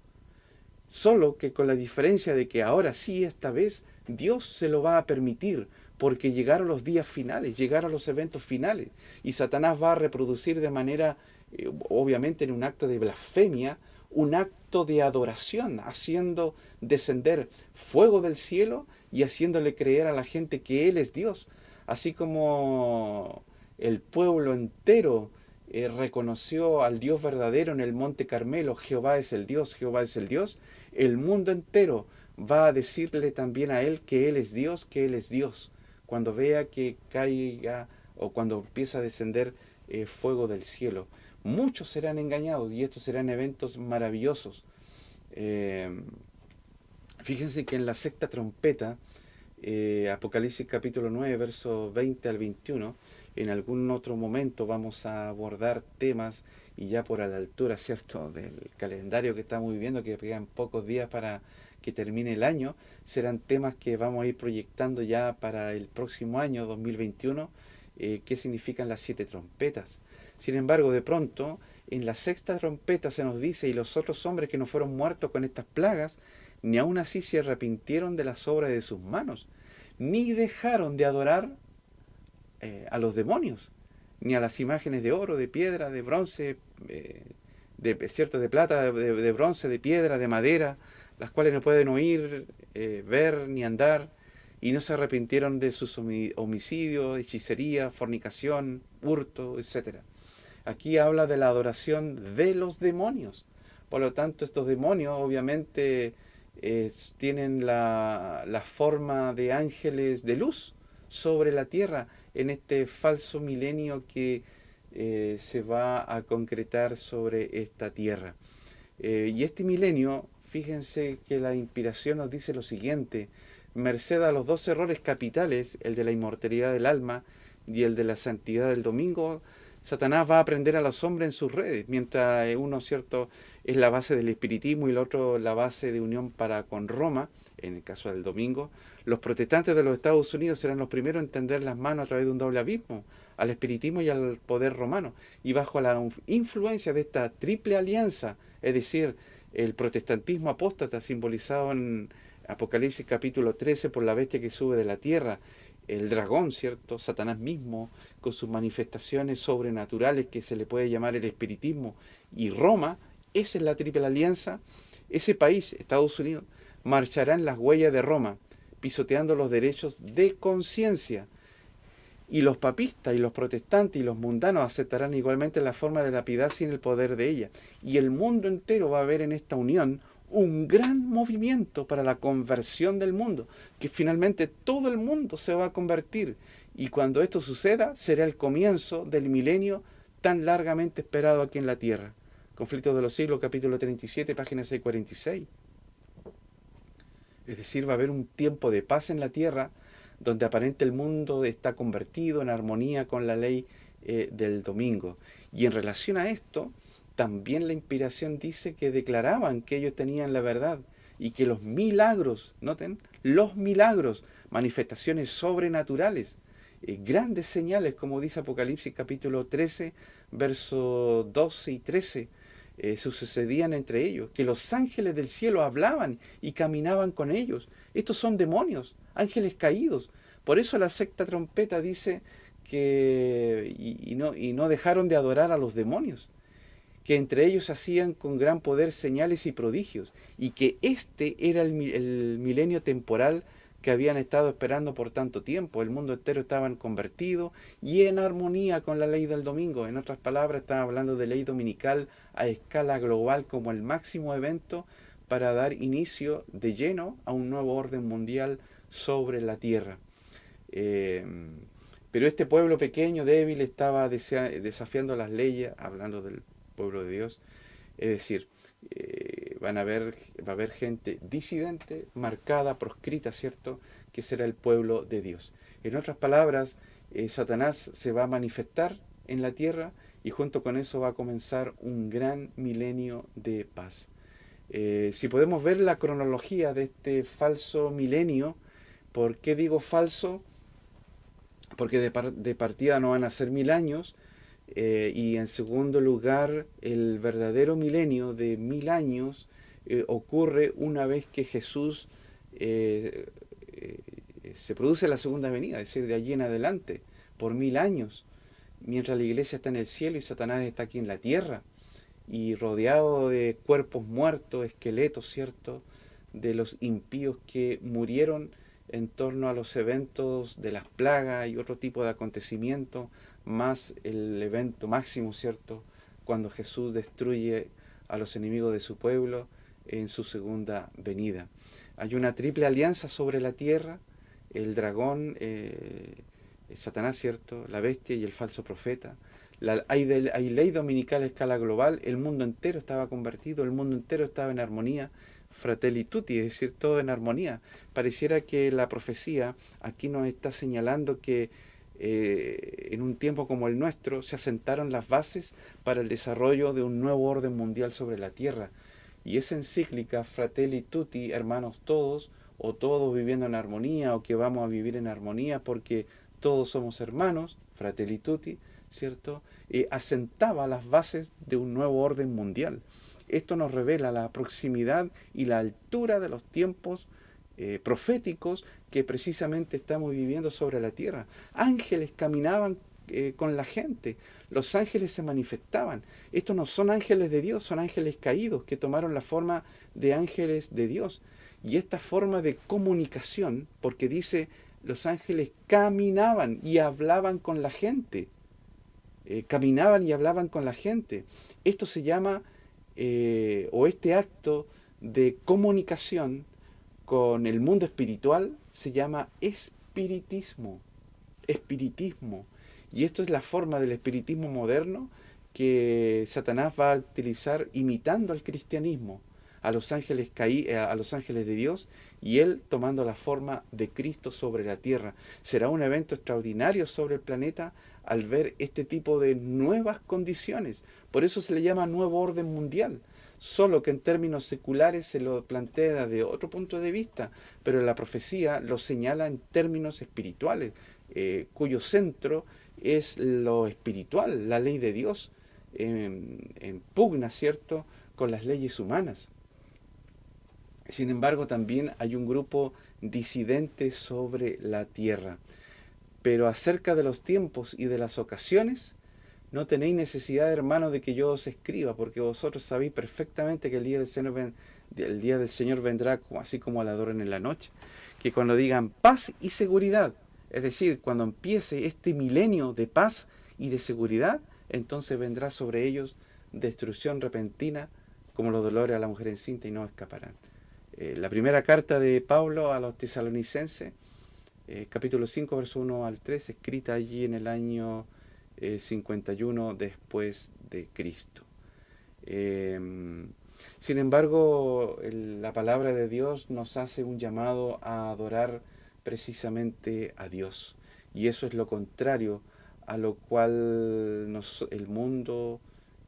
Speaker 1: Solo que con la diferencia de que ahora sí, esta vez, Dios se lo va a permitir, porque llegaron los días finales, llegaron los eventos finales, y Satanás va a reproducir de manera, eh, obviamente en un acto de blasfemia, un acto de adoración, haciendo descender fuego del cielo y haciéndole creer a la gente que Él es Dios, así como el pueblo entero eh, reconoció al Dios verdadero en el monte Carmelo, Jehová es el Dios, Jehová es el Dios, el mundo entero va a decirle también a Él que Él es Dios, que Él es Dios, cuando vea que caiga o cuando empieza a descender eh, fuego del cielo. Muchos serán engañados y estos serán eventos maravillosos. Eh, fíjense que en la sexta trompeta, Apocalipsis capítulo 9, verso 20 al 21, en algún otro momento vamos a abordar temas y ya por a la altura, ¿cierto?, del calendario que estamos viviendo, que quedan pocos días para que termine el año, serán temas que vamos a ir proyectando ya para el próximo año, 2021, eh, qué significan las siete trompetas. Sin embargo, de pronto, en la sexta trompeta se nos dice, y los otros hombres que no fueron muertos con estas plagas, ni aun así se arrepintieron de las obras de sus manos, ni dejaron de adorar eh, a los demonios, ni a las imágenes de oro, de piedra, de bronce, eh, de, cierto, de plata, de, bronce, de piedra, de madera, las cuales no pueden oír, eh, ver ni andar, y no se arrepintieron de sus homicidios, hechicería, fornicación, hurto, etc. Aquí habla de la adoración de los demonios. Por lo tanto, estos demonios obviamente tienen la, la forma de ángeles de luz sobre la tierra en este falso milenio que eh, se va a concretar sobre esta tierra. Eh, y este milenio, fíjense que la inspiración nos dice lo siguiente, merced a los dos errores capitales, el de la inmortalidad del alma y el de la santidad del domingo, Satanás va a aprender a los hombres en sus redes, mientras uno, cierto, es la base del espiritismo y el otro la base de unión para con Roma, en el caso del domingo, los protestantes de los Estados Unidos serán los primeros a entender las manos a través de un doble abismo, al espiritismo y al poder romano. Y bajo la influencia de esta triple alianza, es decir, el protestantismo apóstata simbolizado en Apocalipsis capítulo 13 por la bestia que sube de la tierra, el dragón, ¿cierto? Satanás mismo, con sus manifestaciones sobrenaturales que se le puede llamar el espiritismo, y Roma, esa es la triple alianza, ese país, Estados Unidos, marchará en las huellas de Roma, pisoteando los derechos de conciencia. Y los papistas y los protestantes y los mundanos aceptarán igualmente la forma de la piedad sin el poder de ella. Y el mundo entero va a ver en esta unión un gran movimiento para la conversión del mundo, que finalmente todo el mundo se va a convertir. Y cuando esto suceda, será el comienzo del milenio tan largamente esperado aquí en la tierra. Conflicto de los siglos, capítulo 37, página 646. Es decir, va a haber un tiempo de paz en la tierra donde aparente el mundo está convertido en armonía con la ley eh, del domingo. Y en relación a esto, también la inspiración dice que declaraban que ellos tenían la verdad y que los milagros, noten, los milagros, manifestaciones sobrenaturales, eh, grandes señales, como dice Apocalipsis capítulo 13, versos 12 y 13, eh, sucedían entre ellos, que los ángeles del cielo hablaban y caminaban con ellos. Estos son demonios, ángeles caídos. Por eso la secta trompeta dice que y, no, y no dejaron de adorar a los demonios, que entre ellos hacían con gran poder señales y prodigios, y que este era el, el milenio temporal que habían estado esperando por tanto tiempo. El mundo entero estaba convertido y en armonía con la ley del domingo. En otras palabras, estaba hablando de ley dominical a escala global como el máximo evento para dar inicio de lleno a un nuevo orden mundial sobre la tierra. Eh, pero este pueblo pequeño, débil, estaba desafiando las leyes, hablando del pueblo de Dios. Es decir, eh, van a haber, va a haber gente disidente, marcada, proscrita, ¿cierto? Que será el pueblo de Dios. En otras palabras, eh, Satanás se va a manifestar en la tierra y junto con eso va a comenzar un gran milenio de paz. Eh, si podemos ver la cronología de este falso milenio, ¿por qué digo falso? Porque de, partida no van a ser mil años, eh, y en segundo lugar, el verdadero milenio de mil años eh, ocurre una vez que Jesús se produce la segunda venida, es decir, de allí en adelante, por mil años, mientras la iglesia está en el cielo y Satanás está aquí en la tierra y rodeado de cuerpos muertos, esqueletos, ¿cierto? De los impíos que murieron en torno a los eventos de las plagas y otro tipo de acontecimientos, más el evento máximo, ¿cierto? Cuando Jesús destruye a los enemigos de su pueblo en su segunda venida. Hay una triple alianza sobre la tierra, el dragón, eh, Satanás, ¿cierto? La bestia y el falso profeta hay, ley dominical a escala global, el mundo entero estaba convertido, el mundo entero estaba en armonía, fratelli tutti, es decir, todo en armonía. Pareciera que la profecía aquí nos está señalando que eh, en un tiempo como el nuestro se asentaron las bases para el desarrollo de un nuevo orden mundial sobre la tierra. Y esa encíclica, Fratelli Tutti, hermanos todos, o todos viviendo en armonía, o que vamos a vivir en armonía porque todos somos hermanos, Fratelli Tutti, ¿cierto? Eh, asentaba las bases de un nuevo orden mundial. Esto nos revela la proximidad y la altura de los tiempos eh, proféticos que precisamente estamos viviendo sobre la tierra. Ángeles caminaban eh, con la gente, los ángeles se manifestaban. Estos no son ángeles de Dios, son ángeles caídos que tomaron la forma de ángeles de Dios. Y esta forma de comunicación, porque dice, los ángeles caminaban y hablaban con la gente. Eh, caminaban y hablaban con la gente. Esto se llama, eh, o este acto de comunicación con el mundo espiritual se llama espiritismo. Espiritismo. Y esto es la forma del espiritismo moderno que Satanás va a utilizar imitando al cristianismo, a los ángeles, caí, eh, a los ángeles de Dios y él tomando la forma de Cristo sobre la tierra. Será un evento extraordinario sobre el planeta al ver este tipo de nuevas condiciones. Por eso se le llama nuevo orden mundial. Solo que en términos seculares se lo plantea de otro punto de vista, pero la profecía lo señala en términos espirituales, eh, cuyo centro es lo espiritual, la ley de Dios, en, pugna, ¿cierto?, con las leyes humanas. Sin embargo, también hay un grupo disidente sobre la tierra. Pero acerca de los tiempos y de las ocasiones, no tenéis necesidad, hermano, de que yo os escriba, porque vosotros sabéis perfectamente que el día del Señor, el día del Señor vendrá así como al adoren en la noche. Que cuando digan paz y seguridad, es decir, cuando empiece este milenio de paz y de seguridad, entonces vendrá sobre ellos destrucción repentina, como los dolores a la mujer encinta, y no escaparán. Eh, la primera carta de Pablo a los tesalonicenses eh, capítulo 5, verso 1 al 3, escrita allí en el año 51 eh, después de Cristo. Em, sin embargo, la palabra de Dios nos hace un llamado a adorar precisamente a Dios. Y eso es lo contrario a lo cual el mundo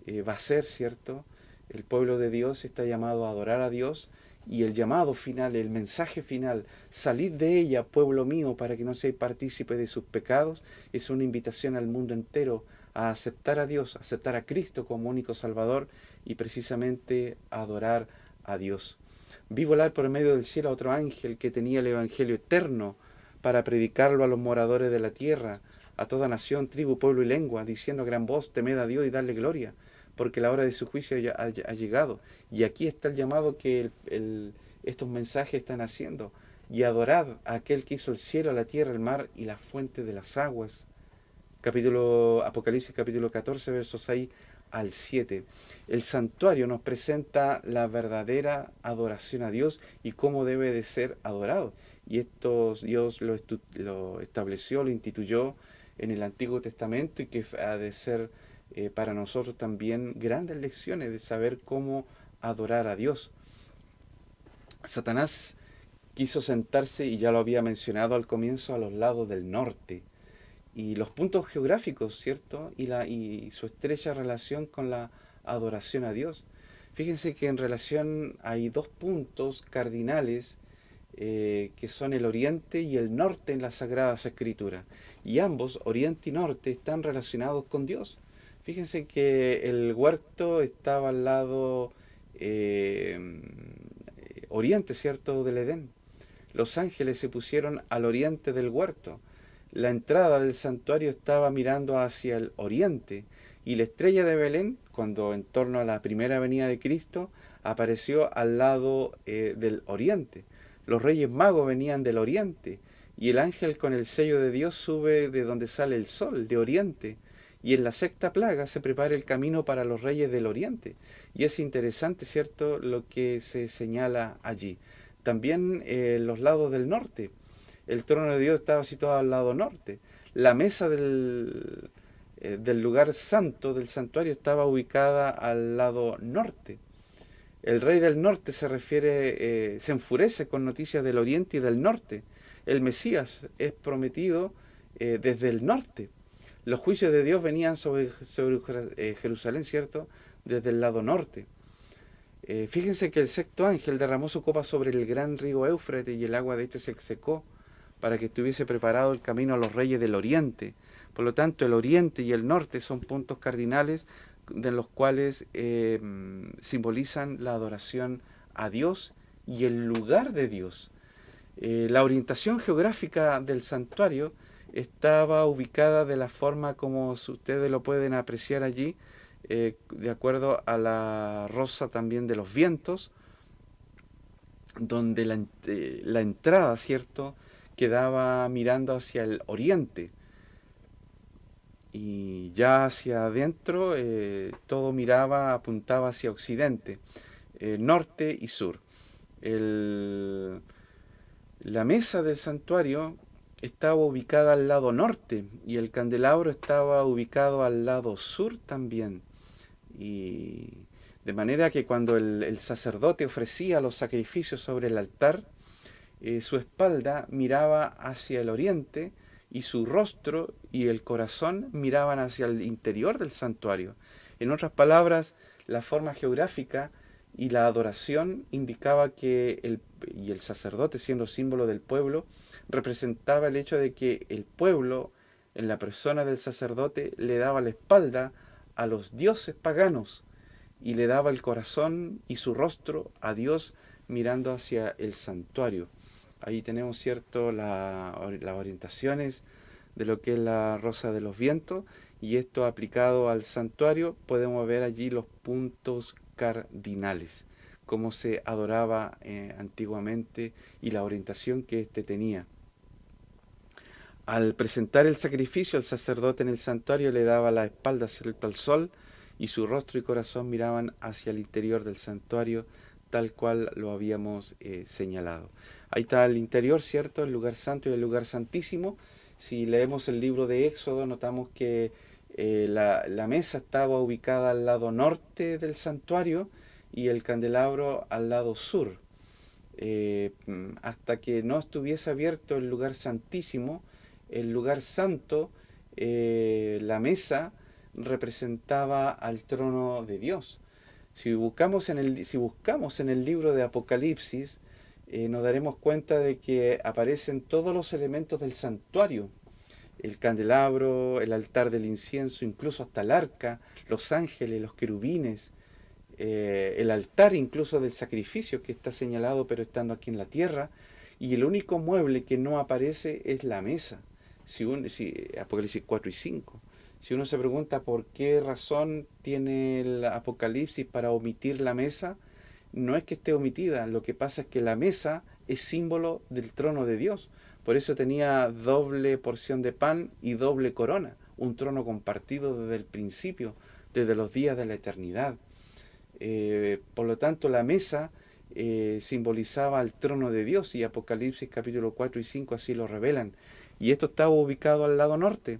Speaker 1: eh, va a ser, ¿cierto? El pueblo de Dios está llamado a adorar a Dios y el llamado final, el mensaje final, salid de ella, pueblo mío, para que no seáis partícipe de sus pecados, es una invitación al mundo entero a aceptar a Dios, aceptar a Cristo como único Salvador y precisamente adorar a Dios. Vi volar por medio del cielo a otro ángel que tenía el Evangelio eterno para predicarlo a los moradores de la tierra, a toda nación, tribu, pueblo y lengua, diciendo a gran voz, temed a Dios y darle gloria porque la hora de su juicio ya ha, llegado. Y aquí está el llamado que estos mensajes están haciendo. Y adorad a aquel que hizo el cielo, la tierra, el mar y la fuente de las aguas. Capítulo Apocalipsis capítulo 14, versos 6 al 7. El santuario nos presenta la verdadera adoración a Dios y cómo debe de ser adorado. Y esto Dios lo, lo estableció, lo instituyó en el Antiguo Testamento y que ha de ser eh, para nosotros también grandes lecciones de saber cómo adorar a Dios. Satanás quiso sentarse, y ya lo había mencionado al comienzo, a los lados del norte. Y los puntos geográficos, ¿cierto? Y, la, y su estrecha relación con la adoración a Dios. Fíjense que en relación hay dos puntos cardinales eh, que son el oriente y el norte en las Sagradas Escrituras. Y ambos, oriente y norte, están relacionados con Dios. Fíjense que el huerto estaba al lado eh, oriente, ¿cierto?, del Edén los ángeles se pusieron al oriente del huerto. La entrada del santuario estaba mirando hacia el oriente y la estrella de Belén, cuando en torno a la primera venida de Cristo, apareció al lado eh, del oriente. Los reyes magos venían del oriente y el ángel con el sello de Dios sube de donde sale el sol, de oriente. Y en la sexta plaga se prepara el camino para los reyes del oriente. Y es interesante, ¿cierto?, lo que se señala allí también eh, los lados del norte. El trono de Dios estaba situado al lado norte. La mesa del, eh, del lugar santo, del santuario, estaba ubicada al lado norte. El rey del norte se refiere, eh, se enfurece con noticias del oriente y del norte. El Mesías es prometido desde el norte. Los juicios de Dios venían sobre, sobre Jerusalén, ¿cierto? Desde el lado norte. Eh, fíjense que el sexto ángel derramó su copa sobre el gran río Éufrates y el agua de este se secó para que estuviese preparado el camino a los reyes del oriente. Por lo tanto, el oriente y el norte son puntos cardinales de los cuales eh, simbolizan la adoración a Dios y el lugar de Dios. Eh, la orientación geográfica del santuario estaba ubicada de la forma como ustedes lo pueden apreciar allí, eh, de acuerdo a la rosa también de los vientos, donde la, eh, la, entrada, ¿cierto?, quedaba mirando hacia el oriente. Y ya hacia adentro eh, todo miraba, apuntaba hacia occidente, norte y sur. El, la mesa del santuario estaba ubicada al lado norte y el candelabro estaba ubicado al lado sur también. Y de manera que cuando el, sacerdote ofrecía los sacrificios sobre el altar, eh, su espalda miraba hacia el oriente y su rostro y el corazón miraban hacia el interior del santuario. En otras palabras, la forma geográfica y la adoración indicaba que el, y el sacerdote siendo símbolo del pueblo, representaba el hecho de que el pueblo, en la persona del sacerdote, le daba la espalda a los dioses paganos y le daba el corazón y su rostro a Dios mirando hacia el santuario. Ahí tenemos cierto las orientaciones de lo que es la rosa de los vientos y esto aplicado al santuario podemos ver allí los puntos cardinales, cómo se adoraba eh, antiguamente y la orientación que éste tenía. Al presentar el sacrificio, el sacerdote en el santuario le daba la espalda cierto al sol y su rostro y corazón miraban hacia el interior del santuario tal cual lo habíamos eh, señalado. Ahí está el interior, ¿cierto? El lugar santo y el lugar santísimo. Si leemos el libro de Éxodo, notamos que eh, la, mesa estaba ubicada al lado norte del santuario y el candelabro al lado sur. Eh, hasta que no estuviese abierto el lugar santísimo, el lugar santo, eh, la mesa, representaba al trono de Dios. Si buscamos en el, si buscamos en el libro de Apocalipsis, nos daremos cuenta de que aparecen todos los elementos del santuario. El candelabro, el altar del incienso, incluso hasta el arca, los ángeles, los querubines, eh, el altar incluso del sacrificio que está señalado pero estando aquí en la tierra, y el único mueble que no aparece es la mesa si, Apocalipsis 4 y 5. Si uno se pregunta por qué razón tiene el Apocalipsis para omitir la mesa, no es que esté omitida, lo que pasa es que la mesa es símbolo del trono de Dios. Por eso tenía doble porción de pan y doble corona, un trono compartido desde el principio, desde los días de la eternidad. Eh, por lo tanto, la mesa eh, simbolizaba al trono de Dios y Apocalipsis capítulo 4 y 5 así lo revelan. Y esto estaba ubicado al lado norte.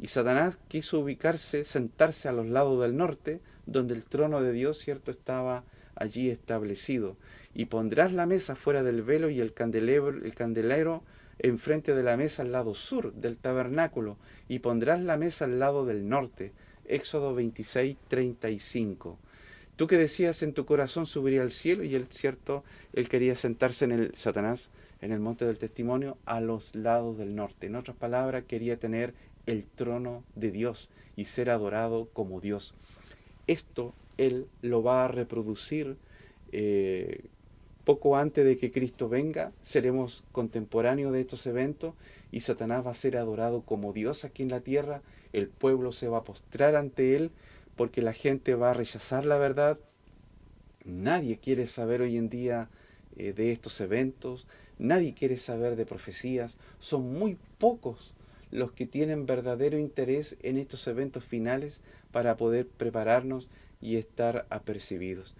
Speaker 1: Y Satanás quiso ubicarse, sentarse a los lados del norte, donde el trono de Dios, cierto, estaba allí establecido. Y pondrás la mesa fuera del velo y el candelero, el candelero enfrente de la mesa al lado sur del tabernáculo, y pondrás la mesa al lado del norte. Éxodo 26, 35. Tú que decías en tu corazón subiría al cielo, y él, cierto, él quería sentarse en el Satanás, en el monte del testimonio, a los lados del norte. En otras palabras, quería tener el trono de Dios y ser adorado como Dios. Esto él lo va a reproducir eh, poco antes de que Cristo venga, seremos contemporáneos de estos eventos y Satanás va a ser adorado como Dios aquí en la tierra, el pueblo se va a postrar ante él porque la gente va a rechazar la verdad. Nadie quiere saber hoy en día eh, de estos eventos, nadie quiere saber de profecías, son muy pocos los que tienen verdadero interés en estos eventos finales para poder prepararnos y estar apercibidos.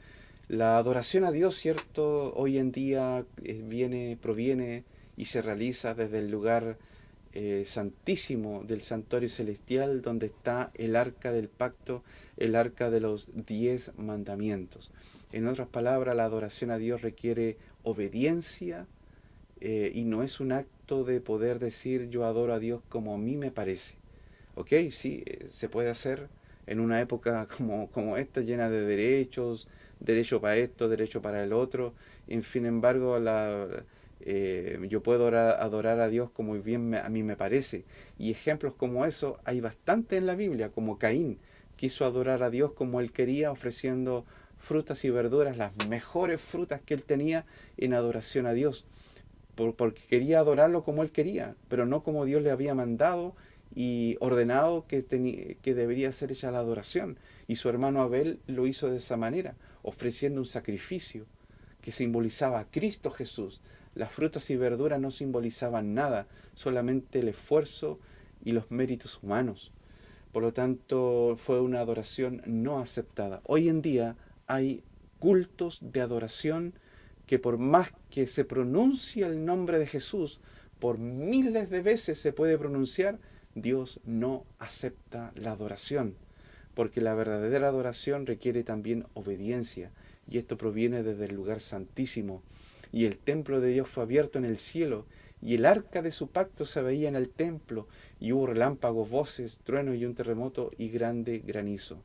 Speaker 1: La adoración a Dios, cierto, hoy en día eh, viene, proviene y se realiza desde el lugar eh, santísimo del santuario celestial, donde está el arca del pacto, el arca de los diez mandamientos. En otras palabras, la adoración a Dios requiere obediencia eh, y no es un acto de poder decir yo adoro a Dios como a mí me parece. ¿Ok? Sí, se puede hacer en una época como, como esta, llena de derechos, derecho para esto, derecho para el otro. En fin, embargo, la, eh, yo puedo adorar a Dios como bien a mí me parece. Y ejemplos como eso hay bastante en la Biblia, como Caín quiso adorar a Dios como él quería, ofreciendo frutas y verduras, las mejores frutas que él tenía en adoración a Dios, porque quería adorarlo como él quería, pero no como Dios le había mandado y ordenado que, que debería ser hecha la adoración. Y su hermano Abel lo hizo de esa manera ofreciendo un sacrificio que simbolizaba a Cristo Jesús. Las frutas y verduras no simbolizaban nada, solamente el esfuerzo y los méritos humanos. Por lo tanto, fue una adoración no aceptada. Hoy en día hay cultos de adoración que por más que se pronuncie el nombre de Jesús, por miles de veces se puede pronunciar, Dios no acepta la adoración porque la verdadera adoración requiere también obediencia, y esto proviene desde el lugar santísimo. Y el templo de Dios fue abierto en el cielo, y el arca de su pacto se veía en el templo, y hubo relámpagos, voces, truenos y un terremoto y grande granizo.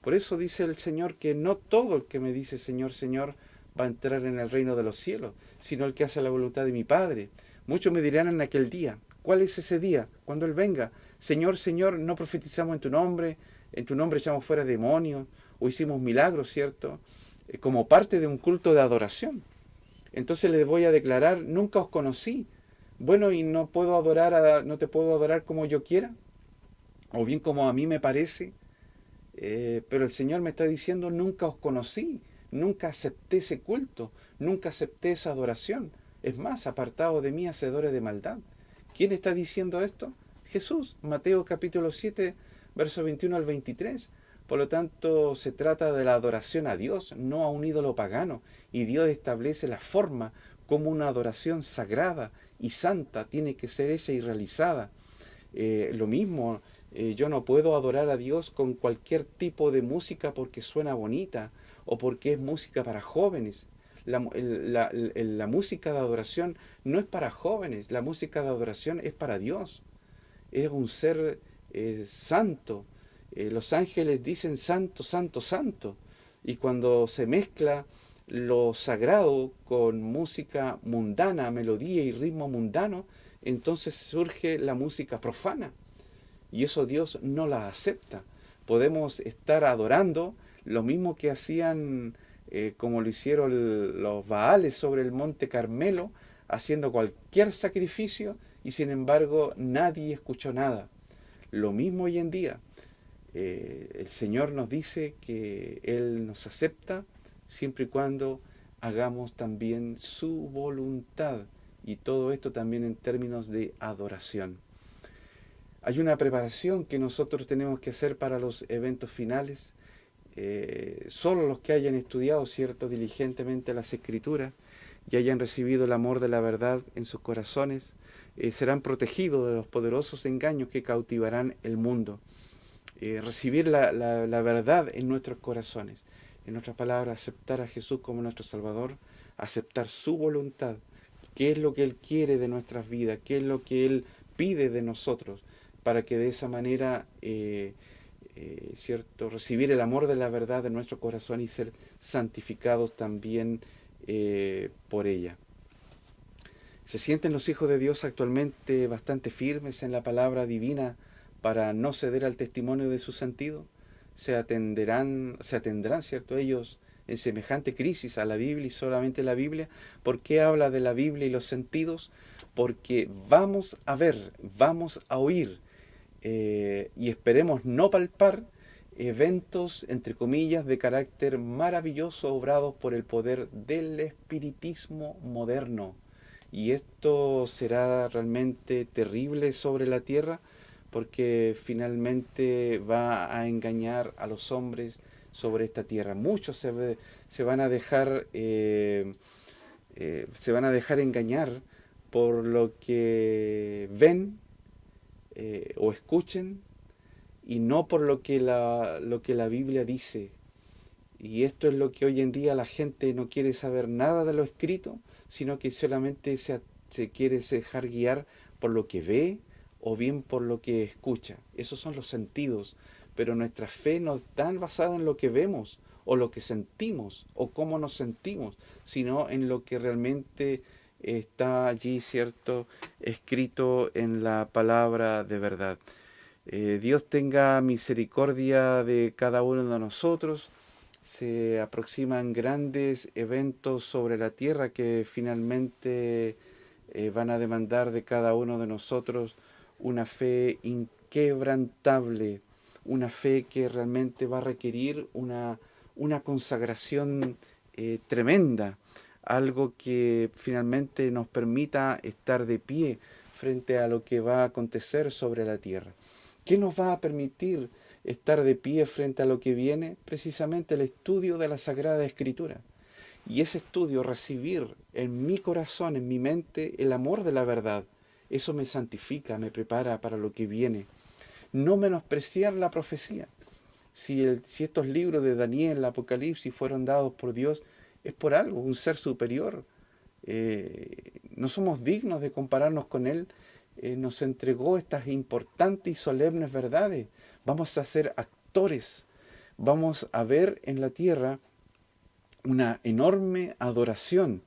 Speaker 1: Por eso dice el Señor que no todo el que me dice Señor, Señor, va a entrar en el reino de los cielos, sino el que hace la voluntad de mi Padre. Muchos me dirán en aquel día, ¿cuál es ese día? Cuando Él venga, Señor, Señor, no profetizamos en tu nombre, en tu nombre echamos fuera demonios o hicimos milagros, ¿cierto? Eh, como parte de un culto de adoración. Entonces les voy a declarar, nunca os conocí. Bueno, y no puedo adorar, a, no te puedo adorar como yo quiera, o bien como a mí me parece. Eh, pero el Señor me está diciendo, nunca os conocí, nunca acepté ese culto, nunca acepté esa adoración. Es más, apartado de mí, hacedores de maldad. ¿Quién está diciendo esto? Jesús, Mateo capítulo 7, verso 21 al 23. Por lo tanto, se trata de la adoración a Dios, no a un ídolo pagano. Y Dios establece la forma como una adoración sagrada y santa tiene que ser hecha y realizada. Eh, lo mismo, eh, yo no puedo adorar a Dios con cualquier tipo de música porque suena bonita o porque es música para jóvenes. La, la, música de adoración no es para jóvenes, la música de adoración es para Dios. Es un ser santo. Eh, los ángeles dicen santo, santo, santo. Y cuando se mezcla lo sagrado con música mundana, melodía y ritmo mundano, entonces surge la música profana. Y eso Dios no la acepta. Podemos estar adorando lo mismo que hacían, eh, como lo hicieron los Baales sobre el monte Carmelo, haciendo cualquier sacrificio y sin embargo nadie escuchó nada. Lo mismo hoy en día. Eh, el Señor nos dice que Él nos acepta siempre y cuando hagamos también su voluntad. Y todo esto también en términos de adoración. Hay una preparación que nosotros tenemos que hacer para los eventos finales. Eh, solo los que hayan estudiado, cierto, diligentemente las escrituras y hayan recibido el amor de la verdad en sus corazones, eh, serán protegidos de los poderosos engaños que cautivarán el mundo. Eh, recibir la, verdad en nuestros corazones. En otras palabras, aceptar a Jesús como nuestro Salvador, aceptar su voluntad, qué es lo que Él quiere de nuestras vidas, qué es lo que Él pide de nosotros, para que de esa manera, eh, eh, ¿cierto?, recibir el amor de la verdad en nuestro corazón y ser santificados también por ella. ¿Se sienten los hijos de Dios actualmente bastante firmes en la palabra divina para no ceder al testimonio de su sentido? ¿Se atenderán, se atendrán, cierto, ellos en semejante crisis a la Biblia y solamente la Biblia? ¿Por qué habla de la Biblia y los sentidos? Porque vamos a ver, vamos a oír eh, y esperemos no palpar eventos, entre comillas, de carácter maravilloso obrados por el poder del espiritismo moderno y esto será realmente terrible sobre la tierra porque finalmente va a engañar a los hombres sobre esta tierra. Muchos se, se van a dejar eh, eh, se van a dejar engañar por lo que ven eh, o escuchen y no por lo que, la, lo que la Biblia dice. Y esto es lo que hoy en día la gente no quiere saber nada de lo escrito, sino que solamente se, se quiere dejar guiar por lo que ve o bien por lo que escucha. Esos son los sentidos, pero nuestra fe no está basada en lo que vemos o lo que sentimos o cómo nos sentimos, sino en lo que realmente está allí, ¿cierto?, escrito en la palabra de verdad. Eh, Dios tenga misericordia de cada uno de nosotros, se aproximan grandes eventos sobre la tierra que finalmente eh, van a demandar de cada uno de nosotros una fe inquebrantable, una fe que realmente va a requerir una, una consagración eh, tremenda, algo que finalmente nos permita estar de pie frente a lo que va a acontecer sobre la tierra. ¿Qué nos va a permitir estar de pie frente a lo que viene, precisamente el estudio de la Sagrada Escritura. Y ese estudio, recibir en mi corazón, en mi mente, el amor de la verdad, eso me santifica, me prepara para lo que viene. No menospreciar la profecía. Si, si estos libros de Daniel, el Apocalipsis, fueron dados por Dios, es por algo, un ser superior. Eh, no somos dignos de compararnos con Él. Eh, nos entregó estas importantes y solemnes verdades vamos a ser actores, vamos a ver en la tierra una enorme adoración.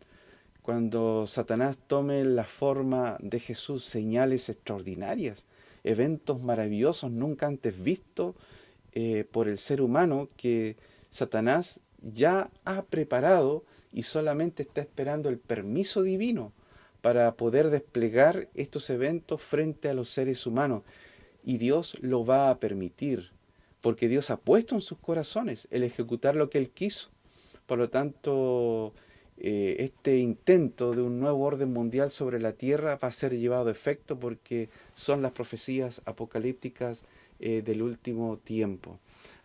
Speaker 1: Cuando Satanás tome la forma de Jesús, señales extraordinarias, eventos maravillosos nunca antes vistos eh, por el ser humano que Satanás ya ha preparado y solamente está esperando el permiso divino para poder desplegar estos eventos frente a los seres humanos y Dios lo va a permitir, porque Dios ha puesto en sus corazones el ejecutar lo que Él quiso. Por lo tanto, eh, este intento de un nuevo orden mundial sobre la tierra va a ser llevado a efecto porque son las profecías apocalípticas eh, del último tiempo.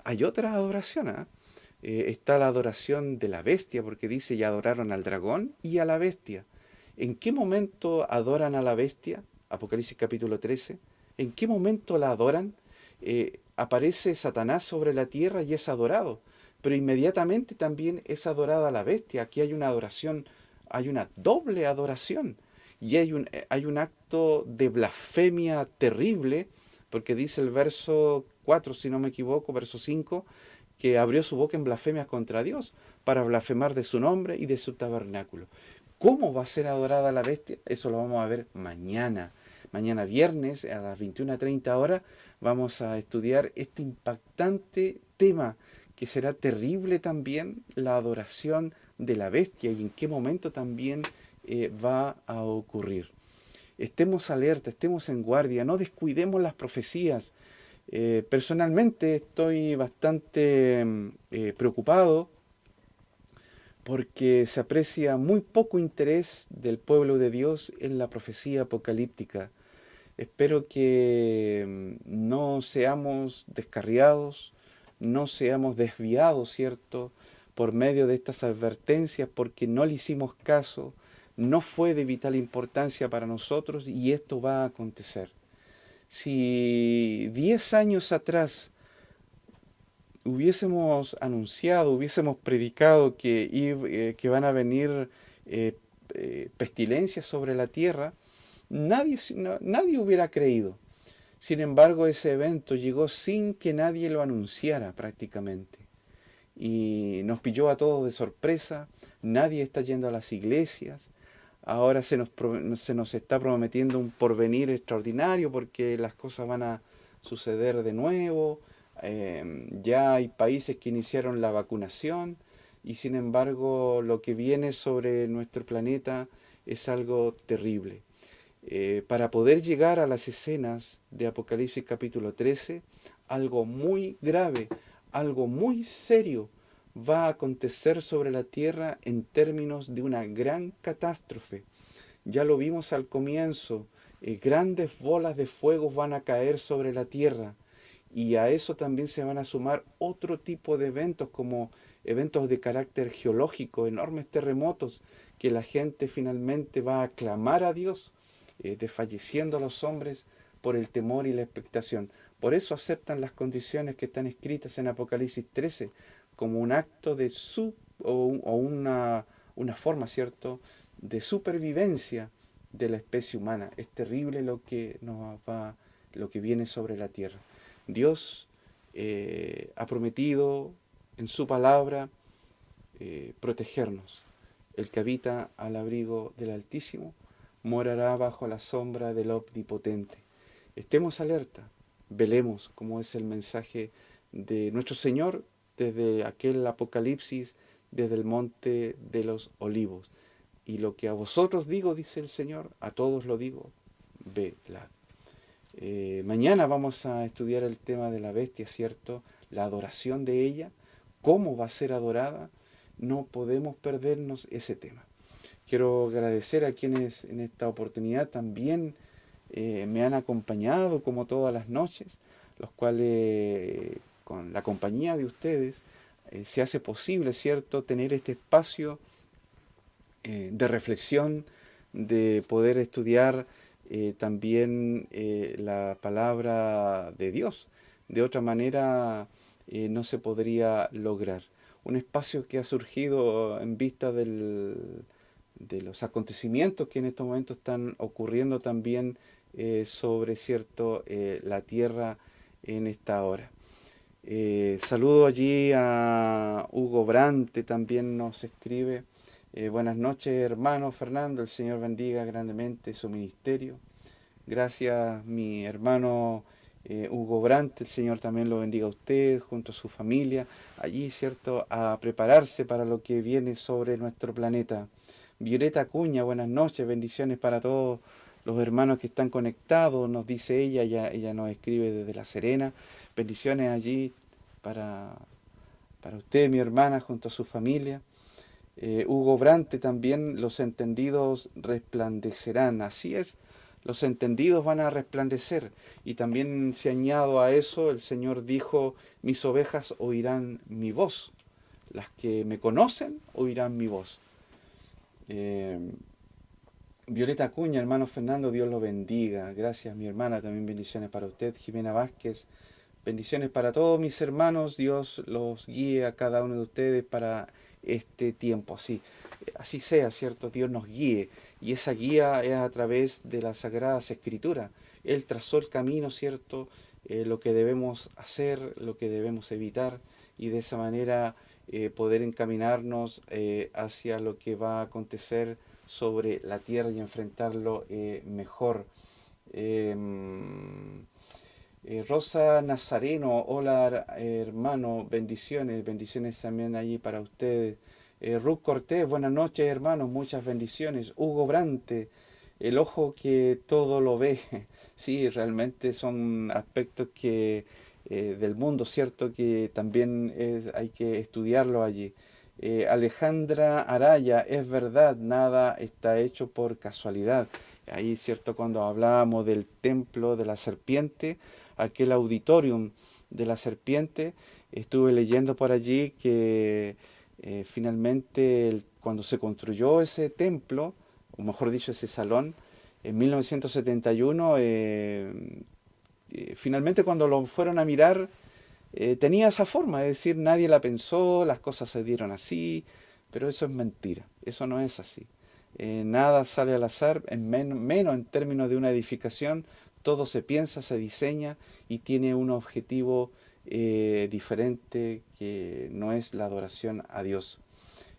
Speaker 1: Hay otra adoración, ¿ah? eh, está la adoración de la bestia, porque dice, y adoraron al dragón y a la bestia. ¿En qué momento adoran a la bestia? Apocalipsis capítulo 13 ¿En qué momento la adoran? Eh, aparece Satanás sobre la tierra y es adorado, pero inmediatamente también es adorada la bestia. Aquí hay una adoración, hay una doble adoración y hay un, eh, hay un acto de blasfemia terrible, porque dice el verso 4, si no me equivoco, verso 5, que abrió su boca en blasfemias contra Dios para blasfemar de su nombre y de su tabernáculo. ¿Cómo va a ser adorada la bestia? Eso lo vamos a ver mañana. Mañana viernes a las 21.30 horas vamos a estudiar este impactante tema que será terrible también la adoración de la bestia y en qué momento también eh, va a ocurrir. Estemos alerta, estemos en guardia, no descuidemos las profecías. Eh, personalmente estoy bastante mm, eh, preocupado porque se aprecia muy poco interés del pueblo de Dios en la profecía apocalíptica. Espero que mm, no seamos descarriados, no seamos desviados, ¿cierto?, por medio de estas advertencias, porque no le hicimos caso, no fue de vital importancia para nosotros y esto va a acontecer. Si diez años atrás hubiésemos anunciado, hubiésemos predicado que, eh, que van a venir eh, eh, pestilencias sobre la tierra, nadie, nadie hubiera creído. Sin embargo, ese evento llegó sin que nadie lo anunciara prácticamente. Y nos pilló a todos de sorpresa, nadie está yendo a las iglesias, ahora se nos, se nos está prometiendo un porvenir extraordinario porque las cosas van a suceder de nuevo, em, ya hay países que iniciaron la vacunación y sin embargo lo que viene sobre nuestro planeta es algo terrible. Eh, para poder llegar a las escenas de Apocalipsis capítulo 13, algo muy grave, algo muy serio va a acontecer sobre la tierra en términos de una gran catástrofe. Ya lo vimos al comienzo, eh, grandes bolas de fuego van a caer sobre la tierra y a eso también se van a sumar otro tipo de eventos como eventos de carácter geológico, enormes terremotos, que la gente finalmente va a clamar a Dios eh, desfalleciendo los hombres por el temor y la expectación. Por eso aceptan las condiciones que están escritas en Apocalipsis 13 como un acto de su o, una, una forma, ¿cierto?, de supervivencia de la especie humana. Es terrible lo que nos va, lo que viene sobre la tierra. Dios eh, ha prometido en su palabra eh, protegernos. El que habita al abrigo del Altísimo morará bajo la sombra del Omnipotente. Estemos alerta, velemos como es el mensaje de nuestro Señor desde aquel Apocalipsis, desde el monte de los olivos. Y lo que a vosotros digo, dice el Señor, a todos lo digo, velad. Eh, mañana vamos a estudiar el tema de la bestia, ¿cierto? La adoración de ella, cómo va a ser adorada, no podemos perdernos ese tema. Quiero agradecer a quienes en esta oportunidad también eh, me han acompañado como todas las noches, los cuales con la compañía de ustedes eh, se hace posible, ¿cierto?, tener este espacio eh, de reflexión, de poder estudiar también la palabra de Dios. De otra manera no se podría lograr. Un espacio que ha surgido en vista del, de los acontecimientos que en estos momentos están ocurriendo también eh, sobre cierto eh, la tierra en esta hora. Eh, saludo allí a Hugo Brante, también nos escribe. buenas noches, hermano Fernando, el Señor bendiga grandemente su ministerio. Gracias, mi hermano Hugo Brante, el Señor también lo bendiga a usted, junto a su familia, allí, ¿cierto?, a prepararse para lo que viene sobre nuestro planeta. Violeta Cuña, buenas noches, bendiciones para todos los hermanos que están conectados, nos dice ella, ella, nos escribe desde La Serena, bendiciones allí para, para usted, mi hermana, junto a su familia. Eh, Hugo Brante también, los entendidos resplandecerán, así es, los entendidos van a resplandecer. Y también se añado a eso, el Señor dijo, mis ovejas oirán mi voz, las que me conocen oirán mi voz. Eh, Violeta Cuña, hermano Fernando, Dios lo bendiga. Gracias, mi hermana, también bendiciones para usted. Jimena Vázquez, bendiciones para todos mis hermanos. Dios los guíe a cada uno de ustedes para este tiempo. Así, así sea, ¿cierto? Dios nos guíe. Y esa guía es a través de las Sagradas Escrituras. Él trazó el camino, ¿cierto? Eh, lo que debemos hacer, lo que debemos evitar. Y de esa manera eh, poder encaminarnos eh, hacia lo que va a acontecer sobre la tierra y enfrentarlo eh, mejor. Em, Rosa Nazareno, hola hermano, bendiciones, bendiciones también allí para ustedes. Ruth Cortés, buenas noches hermanos, muchas bendiciones. Hugo Brante, el ojo que todo lo ve. Sí, realmente son aspectos que eh, del mundo, ¿cierto? Que también hay que estudiarlo allí. Eh, Alejandra Araya, es verdad, nada está hecho por casualidad. Ahí, ¿cierto? Cuando hablábamos del templo de la serpiente, aquel auditorium de la serpiente, estuve leyendo por allí que eh, finalmente cuando se construyó ese templo, o mejor dicho, ese salón, en 1971 eh, finalmente cuando lo fueron a mirar, eh, tenía esa forma, es decir, nadie la pensó, las cosas se dieron así, pero eso es mentira, eso no es así. Eh, nada sale al azar, en menos en términos de una edificación, todo se piensa, se diseña y tiene un objetivo eh, diferente que no es la adoración a Dios.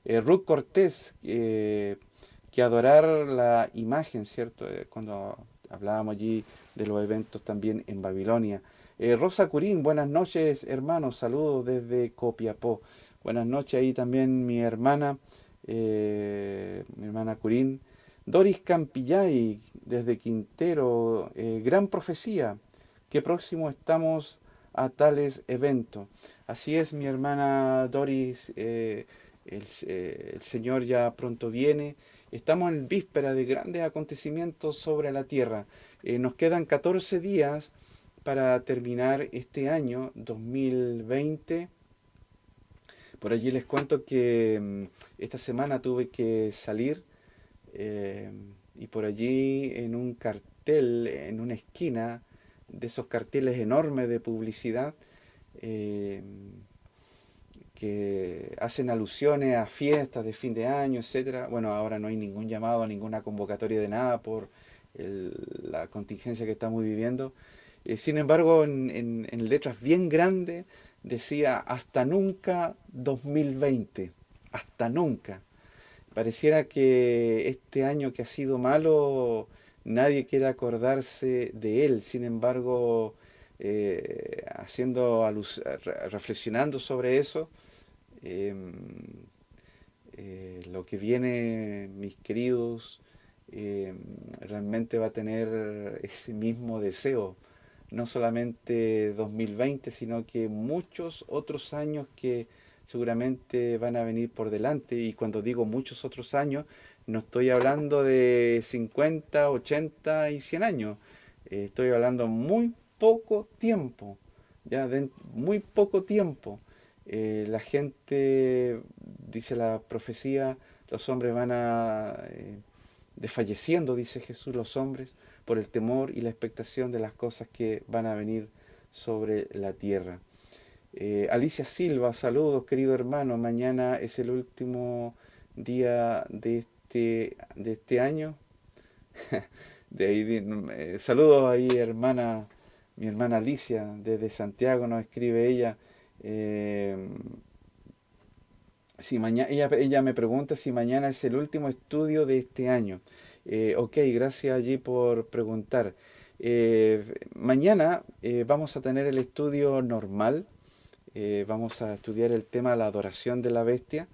Speaker 1: Ruth Cortés, que adorar la imagen, ¿cierto? cuando hablábamos allí de los eventos también en Babilonia. Eh, Rosa Curín, buenas noches hermanos, saludos desde Copiapó. Buenas noches ahí también mi hermana, eh, mi hermana Curín. Doris Campillay, desde Quintero, eh, gran profecía, que próximo estamos a tales eventos. Así es, mi hermana Doris, el, el, Señor ya pronto viene. Estamos en víspera de grandes acontecimientos sobre la tierra. Nos quedan 14 días para terminar este año 2020. Por allí les cuento que mm, esta semana tuve que salir eh, y por allí en un cartel, en una esquina, de esos carteles enormes de publicidad, eh, que hacen alusiones a fiestas de fin de año, etcétera. Bueno, ahora no hay ningún llamado, ninguna convocatoria de nada por la contingencia que estamos viviendo, eh, sin embargo, en, letras bien grandes decía hasta nunca 2020, hasta nunca. Pareciera que este año que ha sido malo, nadie quiere acordarse de él. Sin embargo, eh, haciendo reflexionando sobre eso, em, eh, lo que viene, mis queridos, em, realmente va a tener ese mismo deseo no solamente 2020, sino que muchos otros años que seguramente van a venir por delante. Y cuando digo muchos otros años, no estoy hablando de 50, 80 y 100 años. Eh, estoy hablando muy poco tiempo, ya de muy poco tiempo. Eh, la gente, dice la profecía, los hombres van a eh, desfalleciendo, dice Jesús, los hombres por el temor y la expectación de las cosas que van a venir sobre la tierra. Eh, Alicia Silva, saludos querido hermano, mañana es el último día de este, de este año. de ahí, eh, saludos ahí hermana, mi hermana Alicia desde Santiago nos escribe ella. Eh, si mañana, ella, ella me pregunta si mañana es el último estudio de este año. Eh, ok, gracias allí por preguntar. Eh, mañana eh, vamos a tener el estudio normal. vamos a estudiar el tema de la adoración de la bestia.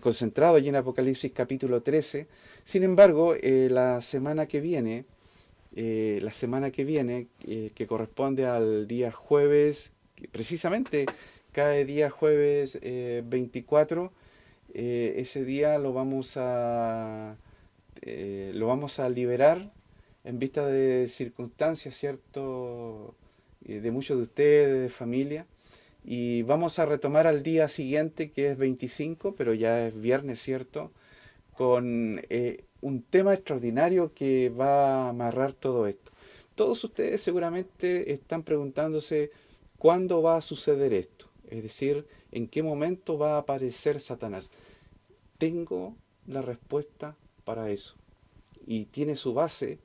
Speaker 1: concentrado allí en Apocalipsis capítulo 13. Sin embargo, la semana que viene, la semana que viene, que corresponde al día jueves, precisamente cae día jueves 24, ese día lo vamos a eh, lo vamos a liberar en vista de circunstancias, ¿cierto? De muchos de ustedes, de familia. Y vamos a retomar al día siguiente, que es 25, pero ya es viernes, ¿cierto? Con eh, un tema extraordinario que va a amarrar todo esto. Todos ustedes seguramente están preguntándose cuándo va a suceder esto. Es decir, en qué momento va a aparecer Satanás. Tengo la respuesta para eso. Y tiene su base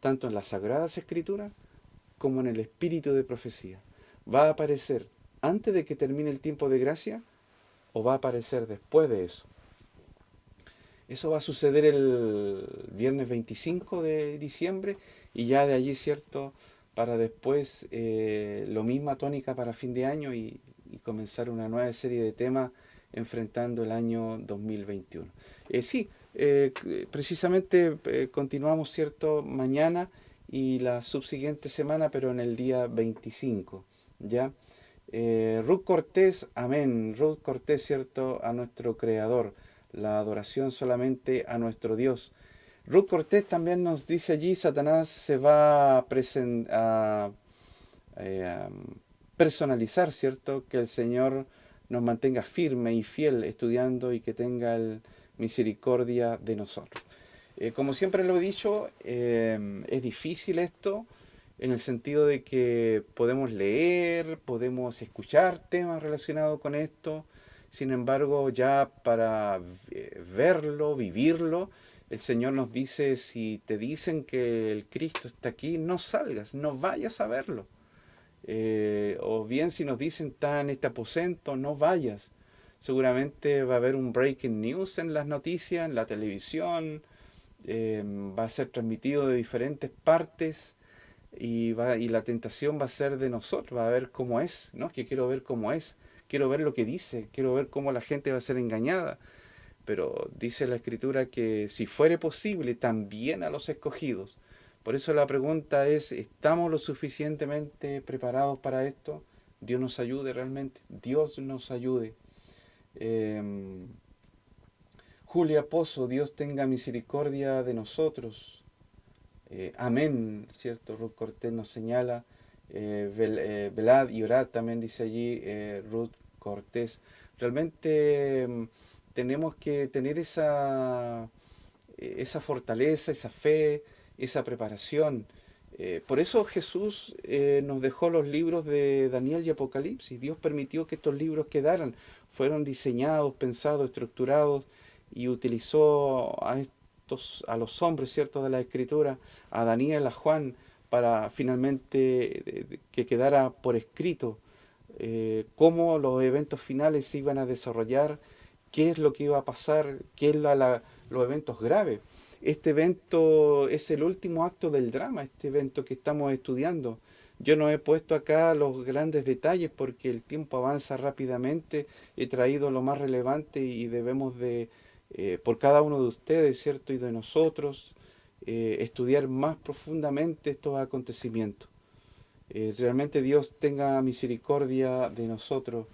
Speaker 1: tanto en las Sagradas Escrituras como en el espíritu de profecía. ¿Va a aparecer antes de que termine el tiempo de gracia o va a aparecer después de eso? Eso va a suceder el viernes 25 de diciembre y ya de allí, ¿cierto? Para después eh, lo misma tónica para fin de año y, y comenzar una nueva serie de temas enfrentando el año 2021. Eh, sí, eh, precisamente eh, continuamos, ¿cierto?, mañana y la subsiguiente semana, pero en el día 25, ¿ya? Ruth Cortés, amén. Ruth Cortés, ¿cierto?, a nuestro Creador. La adoración solamente a nuestro Dios. Ruth Cortés también nos dice allí, Satanás se va a, a personalizar, ¿cierto?, que el Señor nos mantenga firme y fiel estudiando y que tenga misericordia de nosotros. Eh, como siempre lo he dicho, eh, es difícil esto, en el sentido de que podemos leer, podemos escuchar temas relacionados con esto, sin embargo ya para verlo, vivirlo, el Señor nos dice, si te dicen que el Cristo está aquí, no salgas, no vayas a verlo. Eh, o bien si nos dicen está en este aposento, no vayas. Seguramente va a haber un breaking news en las noticias, en la televisión, eh, va a ser transmitido de diferentes partes y, va, y la tentación va a ser de nosotros, va a ver cómo es, ¿no? Que quiero ver cómo es, quiero ver lo que dice, quiero ver cómo la gente va a ser engañada. Pero dice la Escritura que si fuere posible, también a los escogidos. Por eso la pregunta es, ¿estamos lo suficientemente preparados para esto? Dios nos ayude realmente, Dios nos ayude. Em, Julia Pozo, Dios tenga misericordia de nosotros. Eh, amén, ¿cierto? Ruth Cortés nos señala. Eh, eh, velad y orad, también dice allí Ruth Cortés. Realmente em, tenemos que tener esa, esa fortaleza, esa fe, esa preparación. por eso Jesús nos dejó los libros de Daniel y Apocalipsis. Dios permitió que estos libros quedaran. Fueron diseñados, pensados, estructurados y utilizó a, estos, a los hombres ciertos de la Escritura, a Daniel, a Juan, para finalmente que quedara por escrito eh, cómo los eventos finales se iban a desarrollar, qué es lo que iba a pasar, qué es la, los eventos graves. Este evento es el último acto del drama, este evento que estamos estudiando. Yo no he puesto acá los grandes detalles porque el tiempo avanza rápidamente. He traído lo más relevante y debemos de, eh, por cada uno de ustedes, ¿cierto? Y de nosotros, eh, estudiar más profundamente estos acontecimientos. Eh, realmente Dios tenga misericordia de nosotros.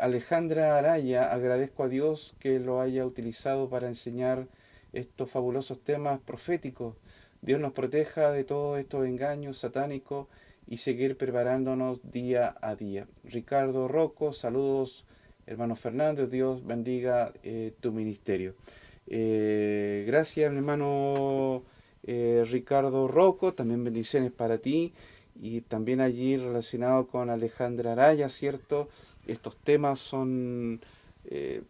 Speaker 1: Alejandra Araya, agradezco a Dios que lo haya utilizado para enseñar estos fabulosos temas proféticos. Dios nos proteja de todos estos engaños satánicos y seguir preparándonos día a día. Ricardo Rocco, saludos hermano Fernando, Dios bendiga eh, tu ministerio. Eh, gracias hermano eh, Ricardo Rocco, también bendiciones para ti y también allí relacionado con Alejandra Araya, ¿cierto? Estos temas son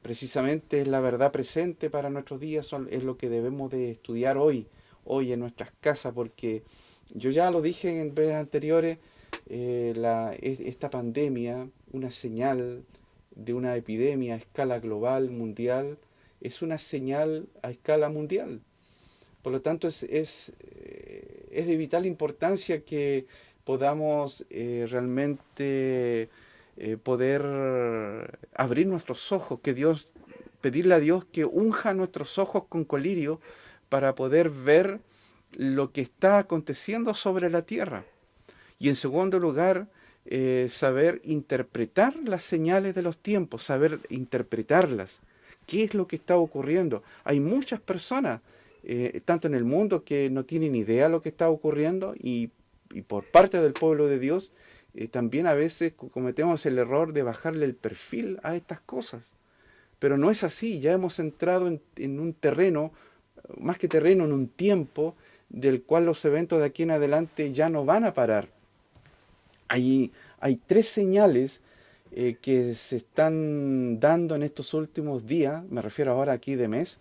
Speaker 1: precisamente la verdad presente para nuestros días, es lo que debemos de estudiar hoy, hoy en nuestras casas, porque yo ya lo dije en veces anteriores, la, esta pandemia, una señal de una epidemia a escala global, mundial, es una señal a escala mundial. Por lo tanto, es, es, eh, es de vital importancia que podamos eh, realmente eh, poder abrir nuestros ojos, que Dios, pedirle a Dios que unja nuestros ojos con colirio para poder ver lo que está aconteciendo sobre la tierra. Y en segundo lugar, eh, saber interpretar las señales de los tiempos, saber interpretarlas. ¿Qué es lo que está ocurriendo? Hay muchas personas, eh, tanto en el mundo, que no tienen idea de lo que está ocurriendo y, por parte del pueblo de Dios, eh, también a veces cometemos el error de bajarle el perfil a estas cosas. Pero no es así, ya hemos entrado en, un terreno, más que terreno, en un tiempo del cual los eventos de aquí en adelante ya no van a parar hay, hay tres señales eh, que se están dando en estos últimos días, me refiero ahora aquí de mes.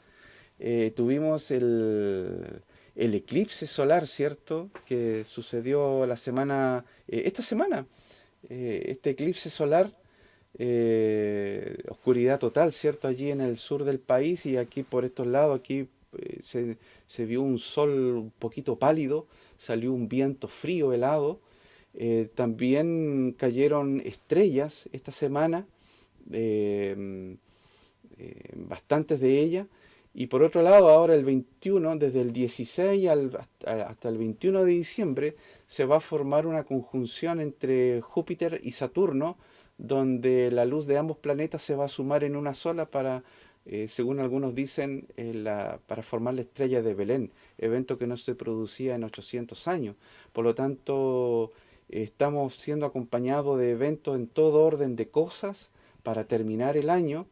Speaker 1: Eh, tuvimos el, eclipse solar, ¿cierto? Que sucedió la semana, eh, esta semana. este eclipse solar, oscuridad total, ¿cierto? Allí en el sur del país y aquí por estos lados, aquí se, se vio un sol un poquito pálido, salió un viento frío, helado, eh, también cayeron estrellas esta semana, eh, eh, bastantes de ellas. Y por otro lado, ahora el 21, desde el 16 hasta el 21 de diciembre, se va a formar una conjunción entre Júpiter y Saturno, donde la luz de ambos planetas se va a sumar en una sola para, según algunos dicen, para formar la estrella de Belén, evento que no se producía en 800 años. Por lo tanto, Estamos siendo acompañados de eventos en todo orden de cosas para terminar el año